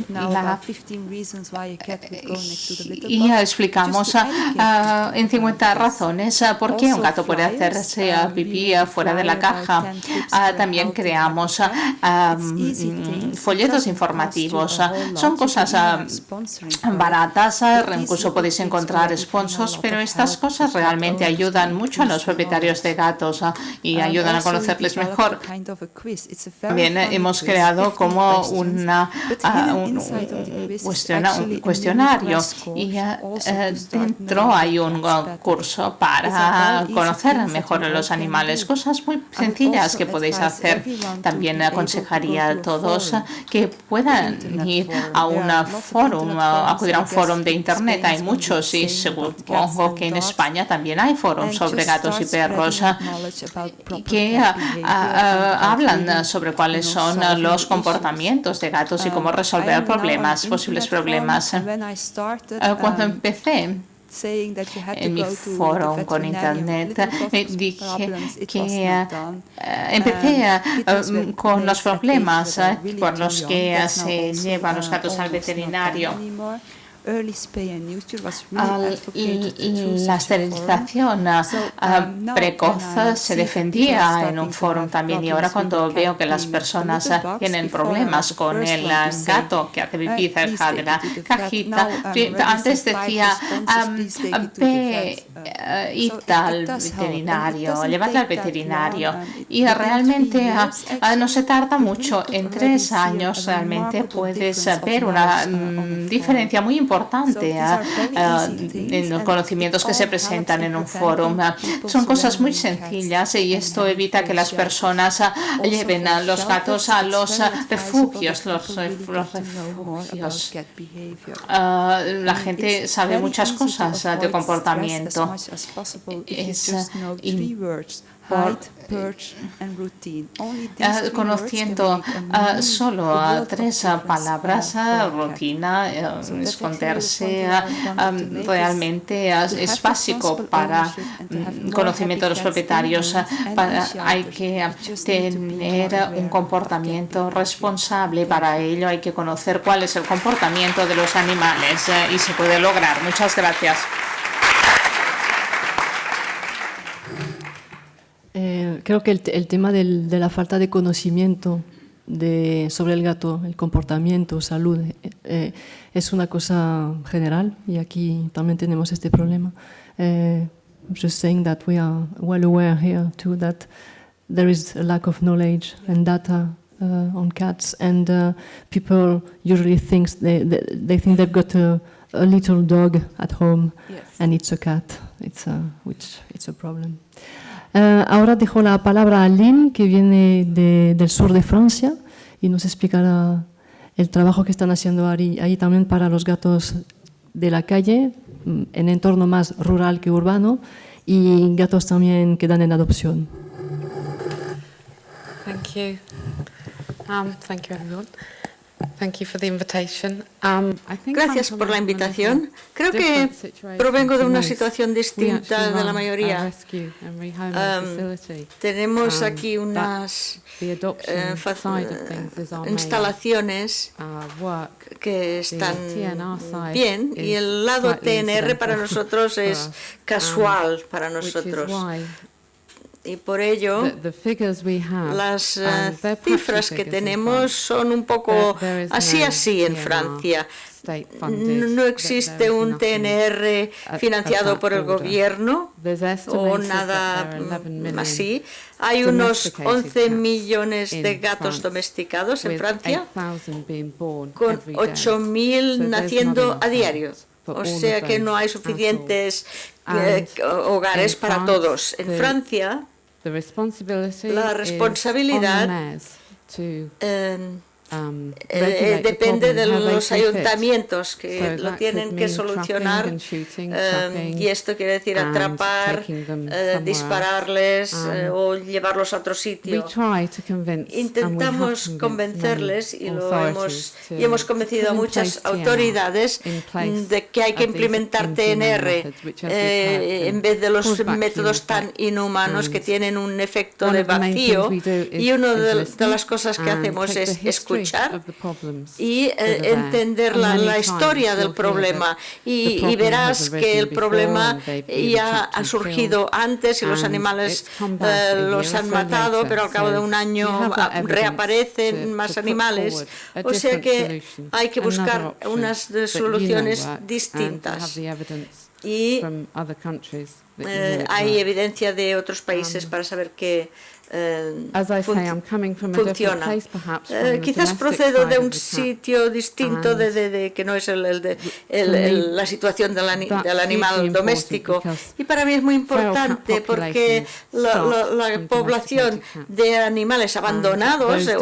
S3: y explicamos en 50 razones por qué un gato puede hacerse pipí fuera de la caja. También creamos folletos informativos. Son cosas baratas, incluso podéis encontrar sponsors, pero estas cosas realmente ayudan mucho a los propietarios de gatos y ayudan a conocerles mejor. También hemos creado como una, un, cuestionario. y eh, dentro hay un curso para conocer mejor a los animales, cosas muy sencillas que podéis hacer. También aconsejaría a todos que puedan ir a un foro, acudir a un foro de internet. Hay muchos y supongo que en España también hay foros sobre gatos y perros que hablan sobre cuáles son los comportamientos de gatos y cómo resolver problemas, posibles problemas. Ah, cuando empecé, en mi foro con internet dije que eh, empecé uh, con los problemas por los que se llevan los gatos al veterinario la esterilización um, precoz se defendía en un foro también y ahora cuando veo que las personas tienen problemas con el gato que hace pipí cerca de la cajita, antes decía ve y al veterinario, llevarle al veterinario. y realmente no se tarda mucho, en tres años realmente puedes ver una mm, diferencia muy importante importante ah, ah, en los conocimientos que se presentan en un foro. Ah, son cosas muy sencillas y esto evita que las personas lleven a los gatos a los refugios. Los, refugios. la gente sabe muchas cosas de comportamiento. Es, por Uh, conociendo uh, solo uh, tres palabras, rutina, esconderse, realmente es básico para um, conocimiento de los propietarios. hay que tener un comportamiento responsable. Para ello hay que conocer cuál es el comportamiento de los animales y se puede lograr. Muchas gracias.
S1: Creo que el, tema de la falta de conocimiento de, sobre el gato, el comportamiento, salud, eh, eh, es una cosa general y aquí también tenemos este problema. just saying that we are well aware here too that there is a lack of knowledge and data uh, on cats and uh, people usually think they, they, they, think they've got a, a little dog at home yes. and it's a cat, it's a, which it's a problem. Uh, ahora dejo la palabra a Lynn, que viene de, del sur de Francia y nos explicará el trabajo que están haciendo ahí, ahí, también para los gatos de la calle, mm, en entorno más rural que urbano, y gatos también que dan en adopción.
S7: Thank you. Um, thank you everyone. Um,
S5: Gracias por la invitación. Creo que provengo de una situación distinta de la mayoría. Um, tenemos um, aquí unas eh, instalaciones uh, que están bien y el lado TNR para nosotros es casual para nosotros y por ello las uh, cifras que tenemos son un poco así así en Francia. No existe un TNR financiado por el gobierno o nada así. Hay unos 11 millones de gatos domesticados en Francia, con 8.000 naciendo a diario. O sea que no hay suficientes eh, hogares para todos. En Francia, la responsabilidad Um, eh, depende de los ayuntamientos que lo tienen que solucionar um, y esto quiere decir atrapar, uh, dispararles uh, o llevarlos a otro sitio. Intentamos convencerles y, lo hemos, y hemos convencido a muchas autoridades de que hay que implementar TNR eh, en vez de los métodos tan inhumanos que tienen un efecto de vacío y una de, de las cosas que hacemos es escuchar y eh, entender la, historia del problema. y, verás que el problema ya ha surgido antes y los animales eh, los han matado, pero al cabo de un año reaparecen más animales. O sea que hay que buscar unas soluciones distintas. Y eh, hay evidencia de otros países um, para saber que funciona. Eh, quizás procedo de un sitio distinto de, que no es el, de, la situación del, animal doméstico. Y para mí es muy importante porque la, población de animales abandonados eh,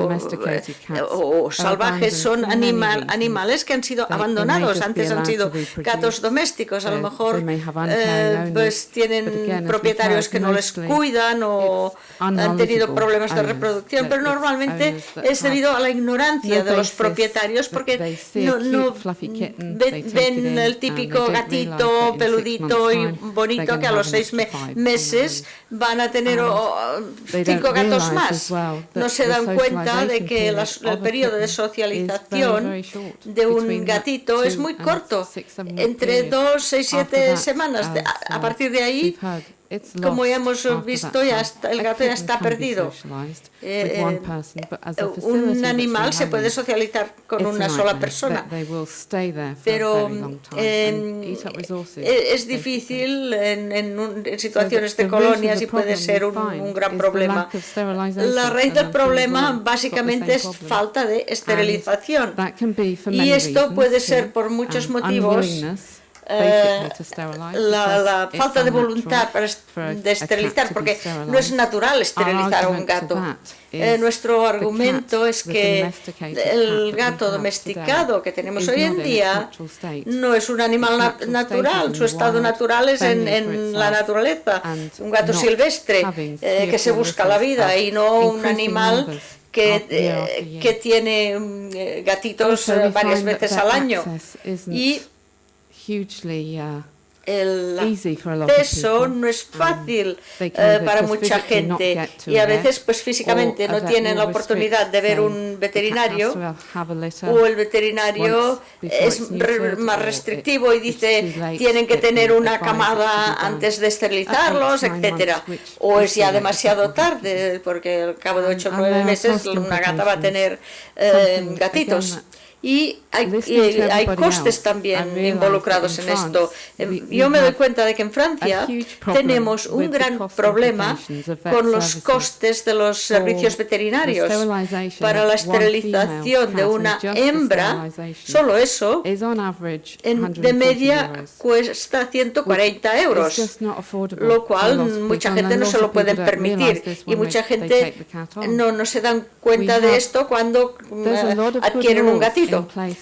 S5: o, salvajes son animal, animales que han sido abandonados. Antes han sido gatos domésticos. A lo mejor eh, pues tienen propietarios que no les cuidan o tenido problemas de reproducción, pero normalmente es debido a la ignorancia de los propietarios porque no, ven, el típico gatito peludito y bonito que a los seis meses van a tener cinco gatos más. No se dan cuenta de que el periodo de socialización de un gatito es muy corto, entre dos, seis, siete semanas. A partir de ahí como ya hemos visto, ya el gato ya está perdido. Eh, un animal se puede socializar con una sola persona, pero eh, es difícil en, situaciones de colonias y puede ser un, gran problema. La raíz del problema básicamente es falta de esterilización. y esto puede ser por muchos motivos eh, la, la, falta de voluntad para de esterilizar, porque no es natural esterilizar a un gato. Eh, nuestro argumento es que el gato domesticado que tenemos hoy en día no es un animal natural, su estado natural es en, en la naturaleza, un gato silvestre eh, que se busca la vida y no un animal que, eh, que tiene mm, gatitos varias veces al año. Y uh, el peso no es um, fácil eh, para mucha gente. y a veces pues físicamente no tienen la oportunidad de ver un veterinario o el veterinario es más restrictivo y dice tienen que tener una camada antes de esterilizarlos, etcétera. O es ya demasiado tarde porque al cabo de 8 o 9 meses una gata va a tener eh, gatitos y hay, hay costes también involucrados en esto. Yo me doy cuenta de que en Francia tenemos un gran problema con los costes de los servicios veterinarios. Para la esterilización de una hembra, solo eso, de media cuesta 140 euros, lo cual mucha gente no se lo puede permitir. y mucha gente no, no se dan cuenta de esto cuando mm, adquieren un gatito.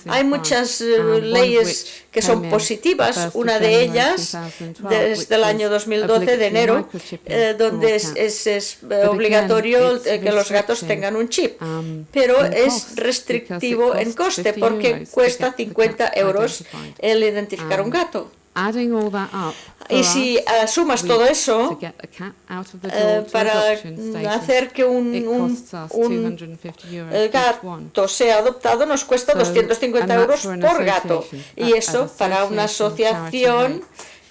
S5: Hay muchas eh, leyes que son positivas, una de ellas desde el año 2012 de enero, eh, donde es, es, obligatorio eh, que los gatos tengan un chip, um, pero es restrictivo en coste porque cuesta 50 euros el identificar un um, gato. Y si uh, sumas todo eso uh, para hacer que un, un, un gato sea adoptado nos cuesta 250 euros por gato. Y eso para una asociación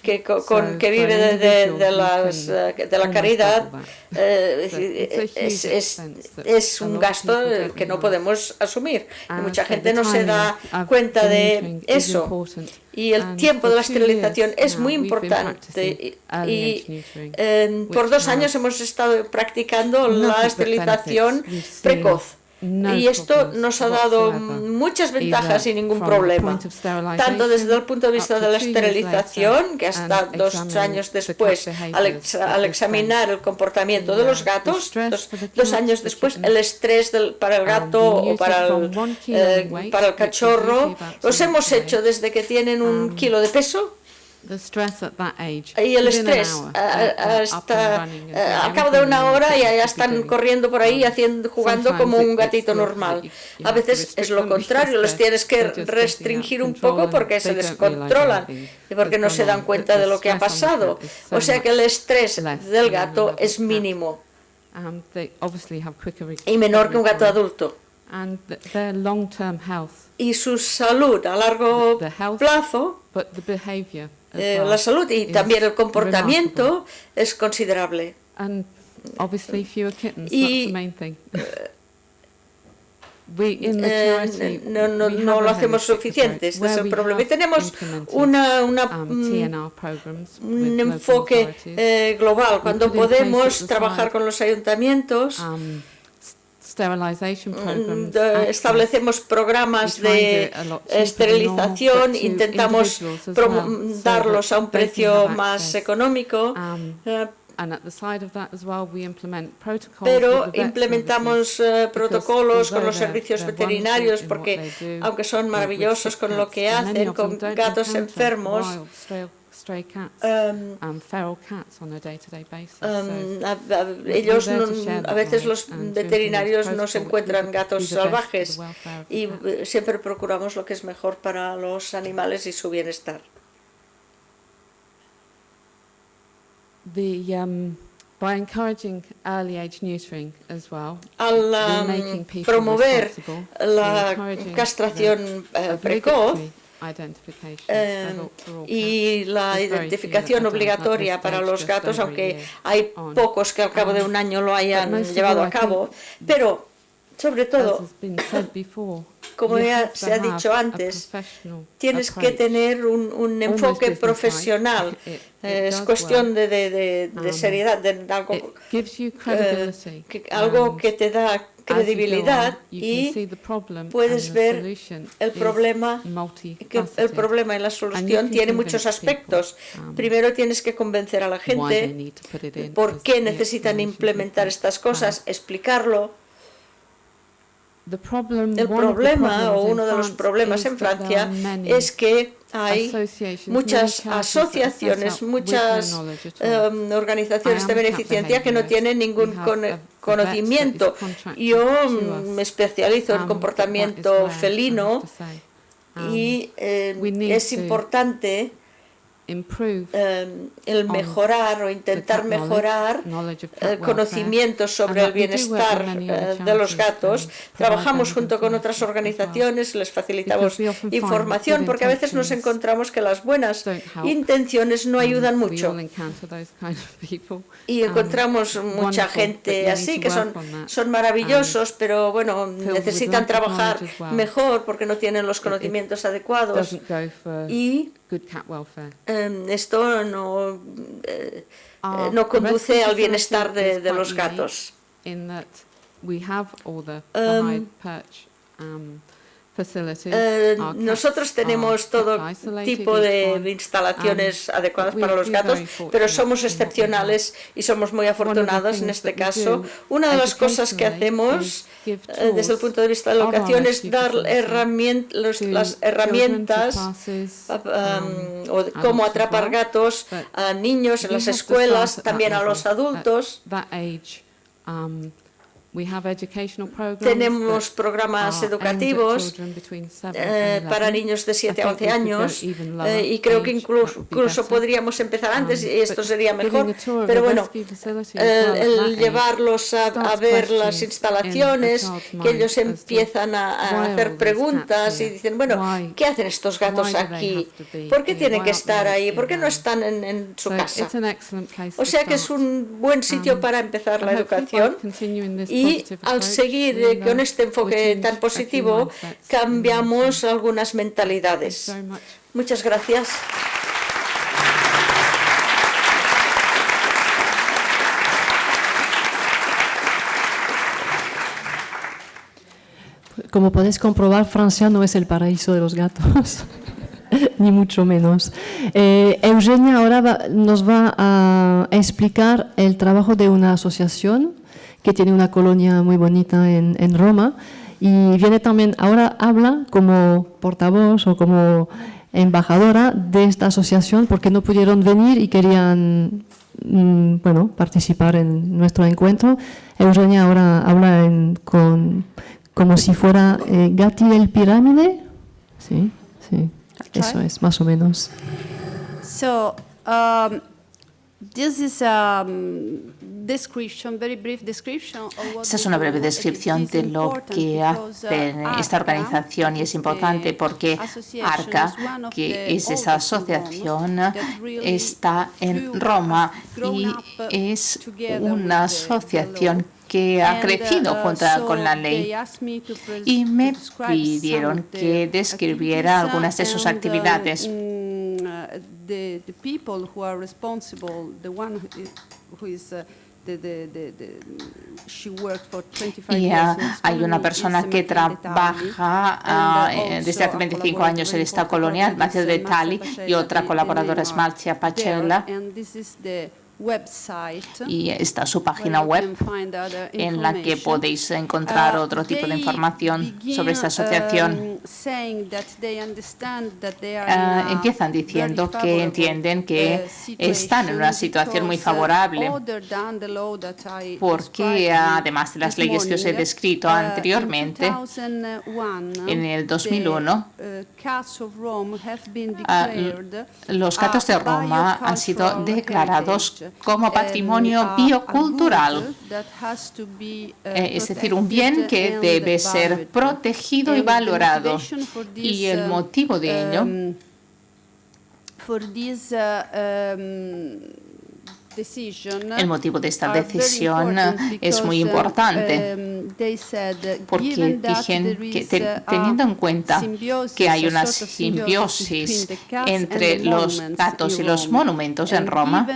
S5: que, con, que vive de, de, de, las, de la caridad eh, es, es, es, un gasto que no podemos asumir. Y mucha gente no se da cuenta de eso. Y el tiempo de la esterilización es muy importante. Y eh, por dos años hemos estado practicando la esterilización precoz. Y esto nos ha dado muchas ventajas sin ningún problema, tanto desde el punto de vista de la esterilización, que hasta dos años después, al, examinar el comportamiento de los gatos, dos, años después, el estrés para el gato o para el, eh, para el cachorro, los hemos hecho desde que tienen un kilo de peso y el estrés, hasta al cabo de una hora ya, ya están corriendo por ahí, haciendo, jugando como un gatito normal. A veces es lo contrario, los tienes que restringir un poco porque se descontrolan y porque no se dan cuenta de lo que ha pasado. O sea que el estrés del gato es mínimo. Y menor que un gato adulto. Y su salud a largo plazo eh, la salud y también el comportamiento es considerable. y, no, no, no, lo hacemos suficiente, ese es el problema. Y tenemos una, una, um, un enfoque eh, global. Cuando podemos trabajar con los ayuntamientos um, Mm, establecemos programas de esterilización, intentamos darlos a un precio más económico, pero implementamos eh, protocolos con los servicios veterinarios porque, aunque son maravillosos con lo que hacen, con gatos enfermos, ellos a veces los veterinarios no se encuentran gatos salvajes y eh, siempre procuramos lo que es mejor para los animales y su bienestar.
S7: The, um, by encouraging early age neutering as well,
S5: al um, promover la castración uh, precoz, eh, y la identificación obligatoria para los gatos, aunque hay pocos que al cabo de un año lo hayan llevado a cabo, pero sobre todo, como ya se ha dicho antes, tienes que tener un, enfoque profesional. es cuestión de, um, seriedad, de algo, eh, algo que te da credibilidad y puedes ver el problema, que el problema y la solución tiene muchos aspectos.
S7: Um,
S5: Primero tienes que convencer a la gente por qué necesitan implementar estas cosas, explicarlo. El problema o uno de los problemas en Francia es que hay muchas asociaciones, muchas um, organizaciones de beneficencia que no tienen ningún conocimiento. Yo me especializo en comportamiento felino y eh, es importante Em, el mejorar o intentar mejorar eh, conocimientos sobre el bienestar eh, de los gatos. Trabajamos junto con otras organizaciones, les facilitamos información porque a veces nos encontramos que las buenas intenciones no ayudan mucho. Y encontramos mucha gente así que son, son maravillosos, pero bueno, necesitan trabajar mejor porque no tienen los conocimientos adecuados. Y Em, esto no, eh, eh, no conduce al bienestar de, de los gatos. Eh, nosotros tenemos todo tipo de instalaciones adecuadas para los gatos, pero somos excepcionales y somos muy afortunados en este caso. Una de las cosas que hacemos eh, desde el punto de vista de la educación es dar las herramientas um, o cómo atrapar gatos a niños en las escuelas, también a los adultos. Tenemos programas educativos eh, para niños de 7 a 11 años eh, y creo que incluso, podríamos empezar antes y esto sería mejor. Pero bueno, el, llevarlos a, ver las instalaciones, que ellos empiezan a, hacer preguntas y dicen, bueno, ¿qué hacen estos gatos aquí? ¿Por qué tienen que estar ahí? ¿Por qué no están en, su casa? O sea que es un buen sitio um, para empezar la educación y y al seguir eh, con este enfoque tan positivo, cambiamos algunas mentalidades. Muchas gracias.
S1: Como podéis comprobar, Francia no es el paraíso de los gatos, ni mucho menos. Eh, Eugenia ahora nos va a explicar el trabajo de una asociación que tiene una colonia muy bonita en, en Roma y viene también, ahora habla como portavoz o como embajadora de esta asociación porque no pudieron venir y querían mm, bueno, participar en nuestro encuentro. Eugenia ahora habla en, con, como si fuera eh, Gatti del pirámide. Sí, sí, eso es, más o menos.
S8: So, um, this is um,
S3: esta es una breve descripción de lo que hace uh, esta organización y es importante porque ARCA, que es esa asociación, está en Roma y es una asociación que ha crecido uh, junto con la ley y me pidieron que describiera algunas de sus actividades. Y hay una persona que trabaja ah, eh, desde hace 25 años en esta colonia, Mateo de Tali, y otra colaboradora es Marcia Pachella y está su página web en la que podéis encontrar uh, otro tipo de información sobre esta asociación.
S8: Um,
S3: uh, empiezan diciendo que entienden que uh, están en una situación muy favorable porque además de las leyes que os he descrito anteriormente, en el 2001 los gatos de Roma han sido declarados como patrimonio biocultural, eh, es decir, un bien que debe ser protegido y valorado. Y el motivo de ello El motivo de esta decisión es muy importante porque teniendo en cuenta que hay una simbiosis entre los gatos y los monumentos en Roma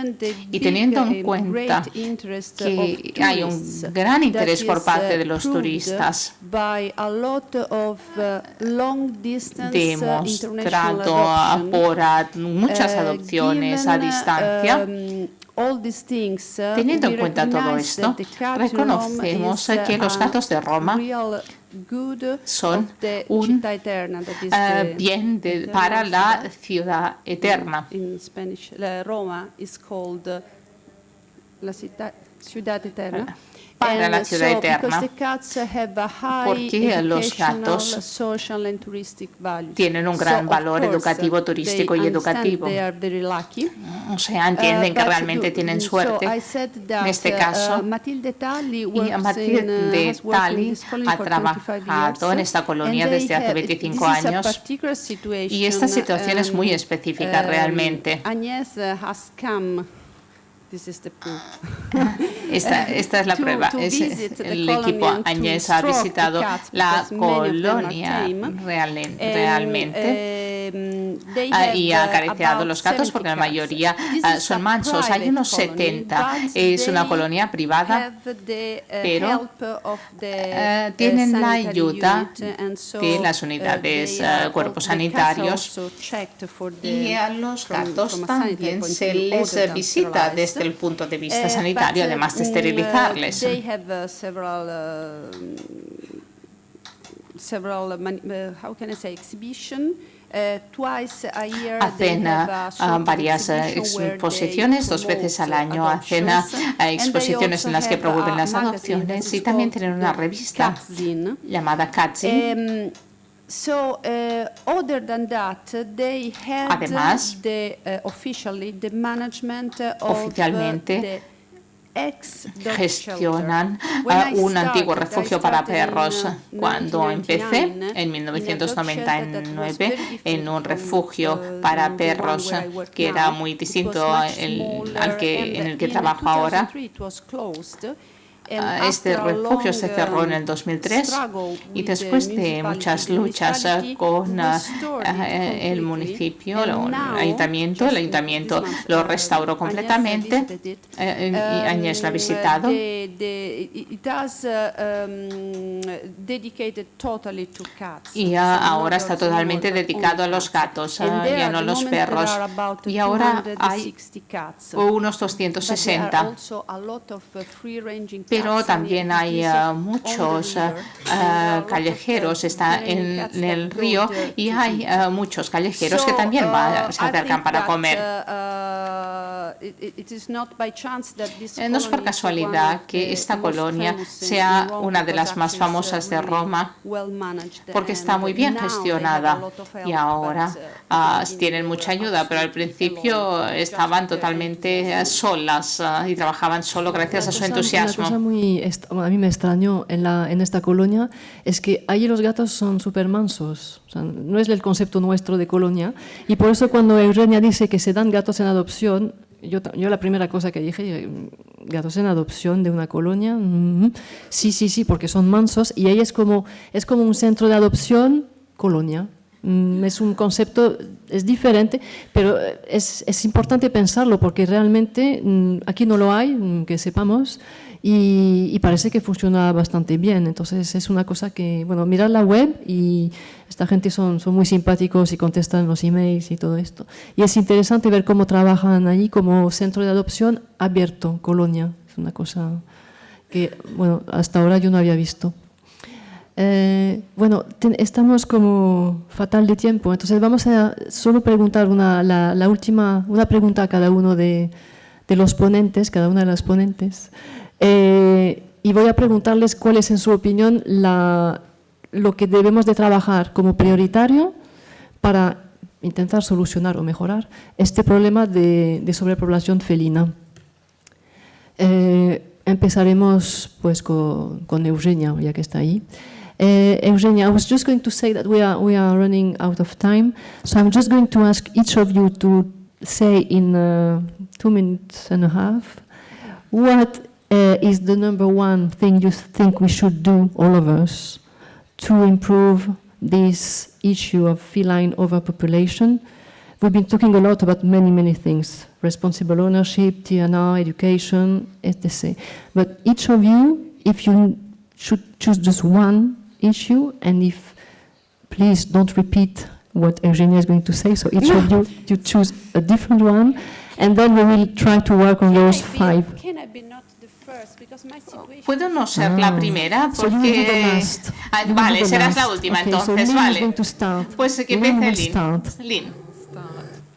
S3: y teniendo en cuenta que hay un gran interés por parte de los turistas demostrado por muchas adopciones a distancia Teniendo en cuenta todo esto, reconocemos que los gatos de Roma son un uh, bien de, para la ciudad eterna.
S8: Roma called la ciudad eterna
S3: para la ciudad eterna, porque los gatos tienen un gran valor educativo, turístico y educativo. O sea, entienden que realmente tienen suerte. En este caso, y Matilde Tali ha trabajado en esta colonia desde hace 25 años y esta situación es muy específica realmente. Esta, esta, es la prueba. Es, el equipo Añez ha visitado la colonia real, realmente
S8: em,
S3: ah, y ha acariciado los gatos porque la mayoría ah, son mansos. Hay unos 70. Es una colonia privada,
S8: uh,
S3: pero uh, tienen la ayuda de las uh, unidades cuerpos sanitarios y a los gatos también se les visita desde el punto de vista sanitario, además de esterilizarles. Hacen varias exposiciones, dos veces al año hacen exposiciones en las que promueven las adopciones y también tienen una revista llamada Katzin
S8: So, uh, other than that, they had
S3: Además,
S8: the, uh, officially the management of
S3: oficialmente
S8: the
S3: gestionan uh, un antiguo refugio para perros. Cuando empecé en 1999 en un refugio para perros que era muy distinto al que, en el que trabajo ahora, este refugio se cerró en el 2003 y después de muchas luchas con eh, el municipio, el ayuntamiento, el ayuntamiento lo restauró completamente eh, y Añez lo ha visitado. Y ahora está totalmente dedicado a los gatos, ya no a los perros. Y ahora hay unos 260 pero también hay uh, muchos uh, uh, callejeros, está en, el río y hay muchos callejeros que también se acercan para comer. No es por casualidad que esta colonia sea una de las más famosas de Roma, porque está muy bien gestionada y ahora tienen mucha ayuda, pero al principio estaban totalmente solas y trabajaban solo gracias a su entusiasmo
S1: a mí me extrañó en, la, en esta colonia es que allí los gatos son súper mansos. no es el concepto nuestro de colonia. Y por eso cuando Eugenia dice que se dan gatos en adopción, yo, yo la primera cosa que dije, gatos en adopción de una colonia, mm, sí, sí, sí, porque son mansos. Y ahí es como, es como un centro de adopción colonia. Mm, es un concepto, es diferente, pero es, es importante pensarlo porque realmente mm, aquí no lo hay, que sepamos, y, parece que funciona bastante bien. Entonces es una cosa que, bueno, mirar la web y esta gente son, son muy simpáticos y contestan los emails y todo esto. Y es interesante ver cómo trabajan allí como centro de adopción abierto, Colonia. Es una cosa que, bueno, hasta ahora yo no había visto. Eh, bueno, estamos como fatal de tiempo, entonces vamos a solo preguntar una, la, última, una pregunta a cada uno de, los ponentes, cada una de las ponentes. Eh, y voy a preguntarles cuál es, en su opinión, lo que debemos de trabajar como prioritario para intentar solucionar o mejorar este problema de, sobrepoblación felina. Eh, empezaremos pues con, con, Eugenia, ya que está ahí. Uh, Eugenia, I was just going to say that we are, we are running out of time, so I'm just going to ask each of you to say in uh, two minutes and a half. What uh, is the number one thing you think we should do, all of us, to improve this issue of feline overpopulation? We've been talking a lot about many, many things, responsible ownership, TNR, education, etc. But each of you, if you should choose just one issue, and if, please don't repeat what Eugenia is going to say, so each of you, you choose a different one, and then we will try to work on those five.
S3: Puedo no ser la primera porque... Ah, vale, serás la última
S1: Okay, so
S3: entonces,
S1: Lynn is
S3: vale.
S1: going to start.
S3: Pues que
S1: Lynn will
S3: empiece Lynn.
S1: start.
S3: Lynn,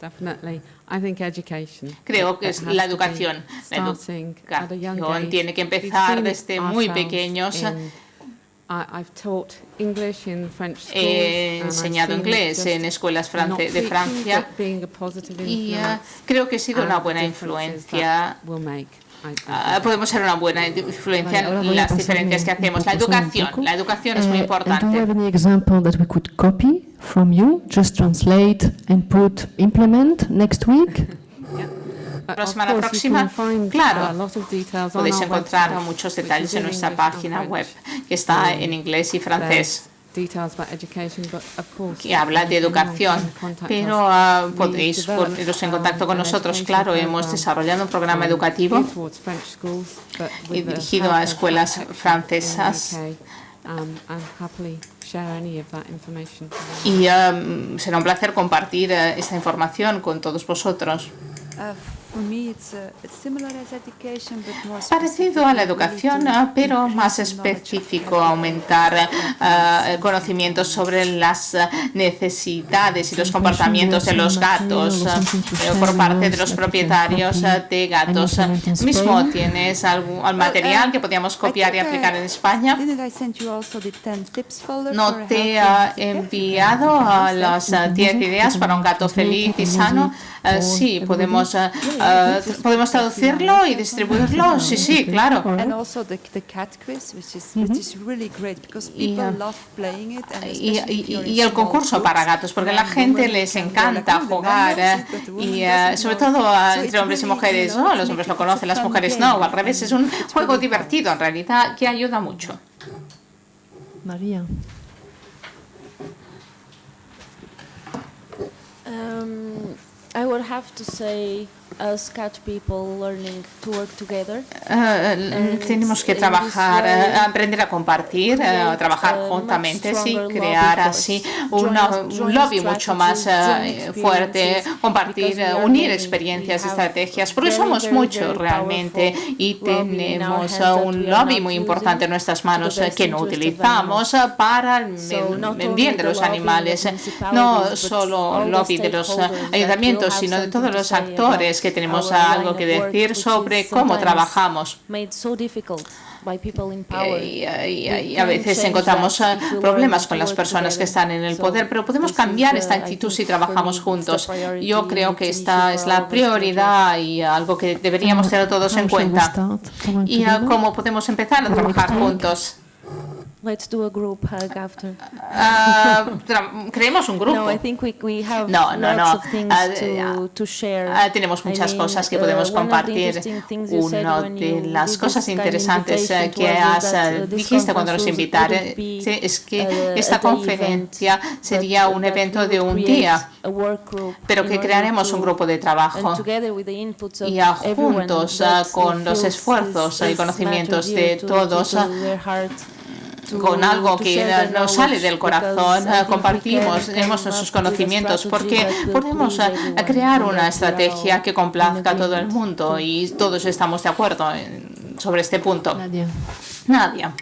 S7: Definitely. I think education.
S3: creo que es la educación. La
S7: starting at a young
S3: educación tiene que empezar desde muy pequeños.
S7: in-
S3: He enseñado inglés en escuelas france- de Francia y
S7: influence
S3: creo que he sido una buena influencia.
S7: think.
S3: podemos ser una buena influencia en las diferencias que hacemos. La educación, la educación es muy
S1: Uh, you
S3: importante.
S1: have any example that we could copy from you? Just translate and put implement next week?
S3: La semana próxima, claro,
S7: uh,
S3: Podéis encontrar muchos detalles en nuestra página web, que está en inglés y francés, que habla de educación. Pero ah, podéis poneros en
S7: um,
S3: contacto con nosotros. Claro, hemos desarrollado un programa
S7: um,
S3: educativo y dirigido a escuelas francesas.
S7: Um, and happily share any of that information.
S3: Y um, será un placer compartir eh, esta información con todos vosotros.
S6: Uh, for me, it's, uh, it's similar as education, but more
S3: Parecido a la educación, ah, pero más específico, aumentar ah, conocimientos sobre las necesidades y los comportamientos de los gatos ah, eh, por parte de los propietarios de gatos. Mismo tienes algún al material que podíamos copiar y aplicar en España.
S6: Didn't I send you also the 10 tips folder
S3: ¿No te
S6: cat?
S3: enviado a las ah, 10 ideas para un gato feliz y sano? Ah, sí, podemos, ah, ah, podemos traducirlo y distribuirlo. Sí, sí, claro.
S6: And also the, the cat quiz, which is, which is really great because
S3: Y,
S6: people love playing it. And
S3: Y, y- el concurso para gatos, porque a la gente les encanta
S6: "Oh,
S3: jugar eh, y eh, sobre
S6: know."
S3: todo entre hombres y mujeres, ¿no? Los hombres lo conocen, las mujeres
S6: game.
S3: no, o al revés, es un juego divertido en realidad que ayuda mucho.
S1: María.
S2: Um, I would have to say, as cat people learning to work together.
S3: Eh, tenemos que trabajar,
S2: way,
S3: eh, aprender a compartir, eh,
S2: create
S3: trabajar juntamente, sí, crear así una- un lobby mucho más eh, fuerte, compartir, eh, unir experiencias, estrategias, porque
S2: very,
S3: somos muchos realmente y tenemos eh, un lobby muy importante en nuestras manos eh, que no utilizamos eh, para el, bien de los animales, eh, no solo lobby de los eh, ayuntamientos, sino de todos
S2: to
S3: los actores que tenemos algo que decir sobre cómo trabajamos.
S2: in power.
S3: Y, y-
S2: We
S3: y a veces encontramos eh, problemas con las personas que están en el poder, pero podemos cambiar esta actitud si trabajamos juntos. Yo creo que esta es la prioridad y algo que deberíamos tener todos en cuenta. Y cómo podemos empezar a trabajar juntos.
S2: Let's do a group hug after.
S3: Tra- creemos un grupo.
S2: No, I think we, we have
S3: No, no,
S2: lots
S3: no.
S2: of things
S3: Ah,
S2: to, to share.
S3: Ah, tenemos
S2: I
S3: muchas
S2: mean,
S3: cosas que
S2: uh,
S3: podemos compartir. Una de las cosas interesantes eh, que has, eh,
S2: uh,
S3: dijiste cuando nos sí, es que
S2: uh,
S3: esta conferencia sería un evento de un día, pero que crearemos un grupo de trabajo y juntos ah, con los esfuerzos y conocimientos de todos con algo que nos sale del corazón, ah, compartimos, tenemos nuestros conocimientos, porque podemos crear una estrategia que complazca a todo el mundo y todos estamos de acuerdo en- sobre este punto.
S1: Nadia.
S3: Nadia.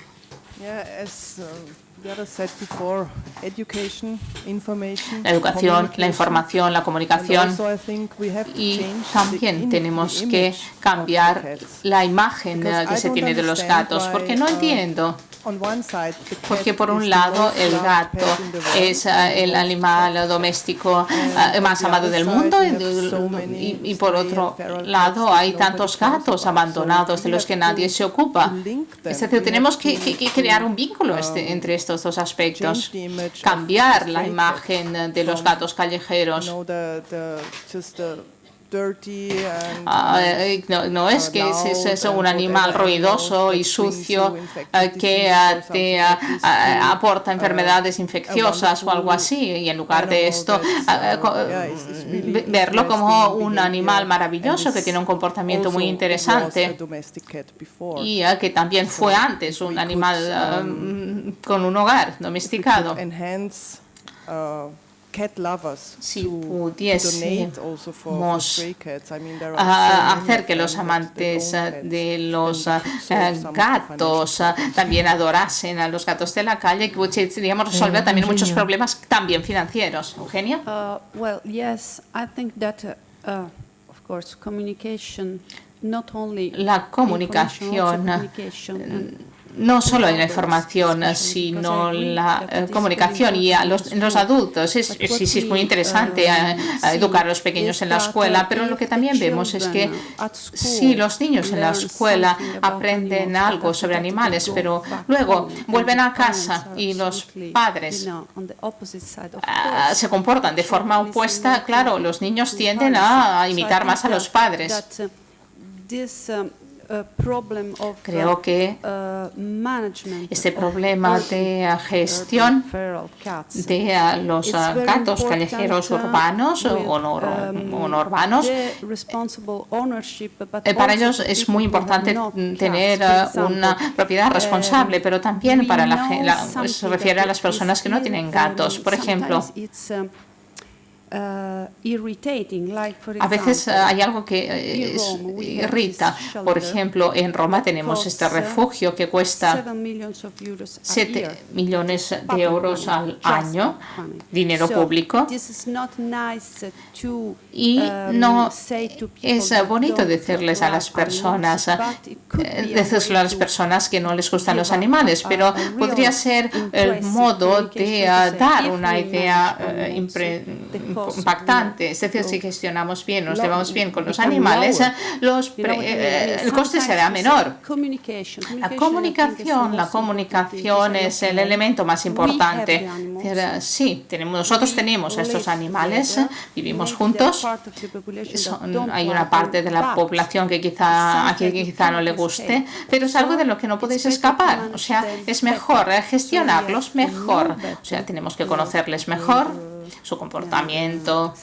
S3: La educación, la información, la comunicación y también tenemos que cambiar la imagen que se tiene de los gatos, porque no
S4: uh,
S3: entiendo Porque por un lado el gato es eh, el animal doméstico
S4: on
S3: más amado del mundo y, por otro lado hay tantos gatos abandonados de los que nadie se ocupa. Es decir, tenemos que,
S4: to-
S3: que- que crear un vínculo
S4: um,
S3: este- entre estos dos aspectos, cambiar la imagen de los gatos callejeros. Ah, eh, no, es que es, un animal ruidoso y sucio eh, que te aporta enfermedades infecciosas o algo así y en lugar de esto verlo como un animal maravilloso que tiene un comportamiento muy interesante y que también fue antes un animal con un hogar domesticado si pudiésemos hacer que los amantes de los gatos también adorasen a los gatos de la calle, que podríamos resolver también muchos problemas también financieros. Eugenia?
S8: Uh, well, yes, I think that, uh, of course, communication, not only
S3: la comunicación no solo en la información, sino la eh, comunicación y a los, los adultos. Es, sí, sí, es muy interesante eh, educar a los pequeños en la escuela, pero lo que también vemos es que sí, los niños en la escuela aprenden algo sobre animales, pero luego vuelven a casa y los padres ah, se comportan de forma opuesta, claro, los niños tienden a imitar más a los padres. Creo uh, que uh, este problema de gestión de los gatos callejeros uh, urbanos o no, um, urbanos, eh, para ellos es muy importante tener una propiedad responsable, pero también para la, se refiere a las personas que no tienen gatos. Por ejemplo, Uh, a veces uh, hay algo que eh, irrita. Por ejemplo, en Roma tenemos este refugio que cuesta 7 millones de euros al año, dinero público. Y um, no es bonito decirles a las personas, eh, decirles a las personas que no les gustan los animales, pero podría ser el modo de uh, dar una idea impactante. Es decir, si gestionamos bien, nos llevamos bien con los animales, los eh, el coste será menor. La comunicación, la comunicación es el elemento más importante. Sí, tenemos, nosotros tenemos estos animales, vivimos juntos. hay una parte de la población que quizá a quien quizá no le guste, pero es algo de lo que no podéis escapar. O sea, es mejor gestionarlos mejor. O sea, tenemos que conocerles mejor su comportamiento,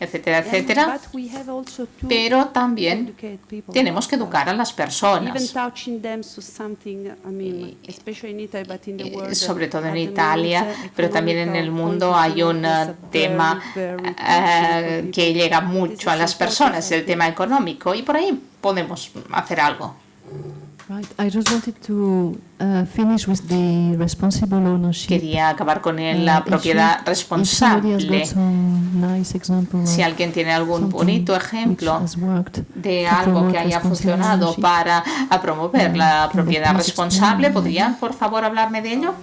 S3: etcétera, etcétera. Pero también tenemos que educar a las personas. Sobre todo en Italia, pero también en el mundo hay un tema eh, que llega mucho a las personas, el tema económico, y por ahí podemos hacer algo. Quería acabar con la uh, propiedad responsable. Si alguien tiene algún bonito ejemplo de algo que haya funcionado para promover la propiedad responsable, ¿podrían, por favor, hablarme de ello?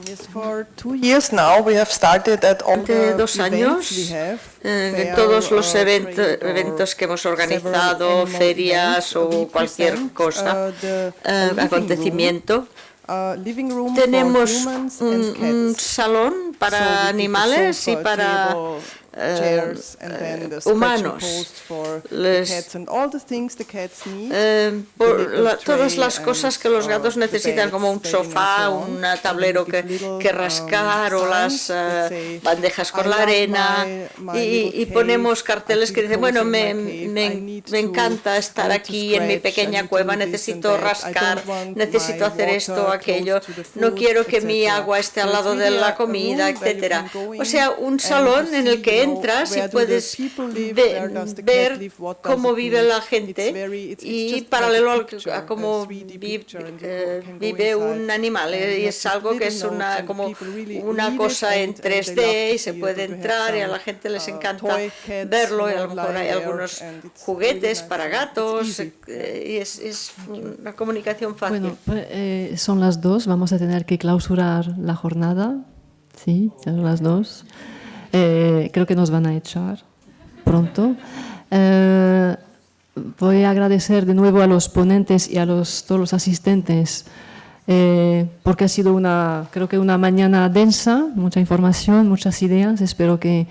S5: Hace dos años, en eh, todos los eventos que hemos organizado, ferias o cualquier cosa, uh, acontecimiento, uh, tenemos un, salón para animales y para eh, humanos. todas las cosas que los gatos necesitan, como un sofá, un tablero que, que rascar o las eh, bandejas con la arena. Y, ponemos carteles que dicen, bueno, me, me, me encanta estar aquí en mi pequeña cueva, necesito rascar, necesito hacer esto o aquello, no quiero que mi agua esté al lado de la comida, etcétera. O sea, un salón en el que entras y puedes ver cómo vive la gente y paralelo a cómo eh, vive un animal. Y es algo que es una, como una cosa en 3D y se puede entrar y a la gente les encanta verlo y a lo mejor hay algunos juguetes para gatos eh, y es, es una comunicación fácil.
S1: Bueno, pues, eh, son las dos, vamos a tener que clausurar la jornada. Sí, son las dos. Eh, creo que nos van a echar pronto. Eh, voy a agradecer de nuevo a los ponentes y a los, todos los asistentes eh, porque ha sido una, creo que una mañana densa, mucha información, muchas ideas. Espero que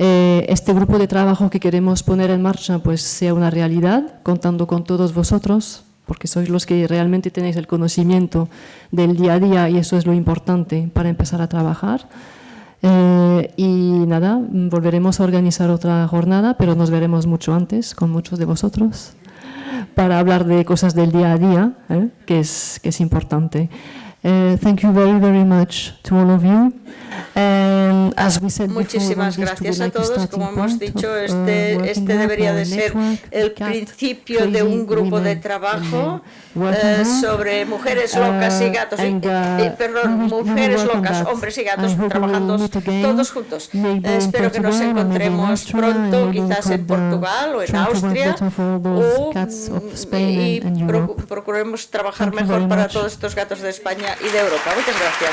S1: eh, este grupo de trabajo que queremos poner en marcha pues sea una realidad, contando con todos vosotros, porque sois los que realmente tenéis el conocimiento del día a día y eso es lo importante para empezar a trabajar. Eh, y nada, volveremos a organizar otra jornada, pero nos veremos mucho antes con muchos de vosotros para hablar de cosas del día a día, ¿eh? que, es, que es importante. Uh, thank you very, very much to all of you.
S5: As we said Muchísimas before, gracias a todos. Como hemos dicho, uh, este, este debería de ser el principio de un grupo de trabajo uh, sobre mujeres locas y gatos, eh, perdón, mujeres locas, hombres y gatos trabajando todos juntos. espero que nos encontremos pronto, quizás en Portugal o en Austria, o, y procuremos trabajar mejor para todos estos gatos de y de Europa. Muchas gracias.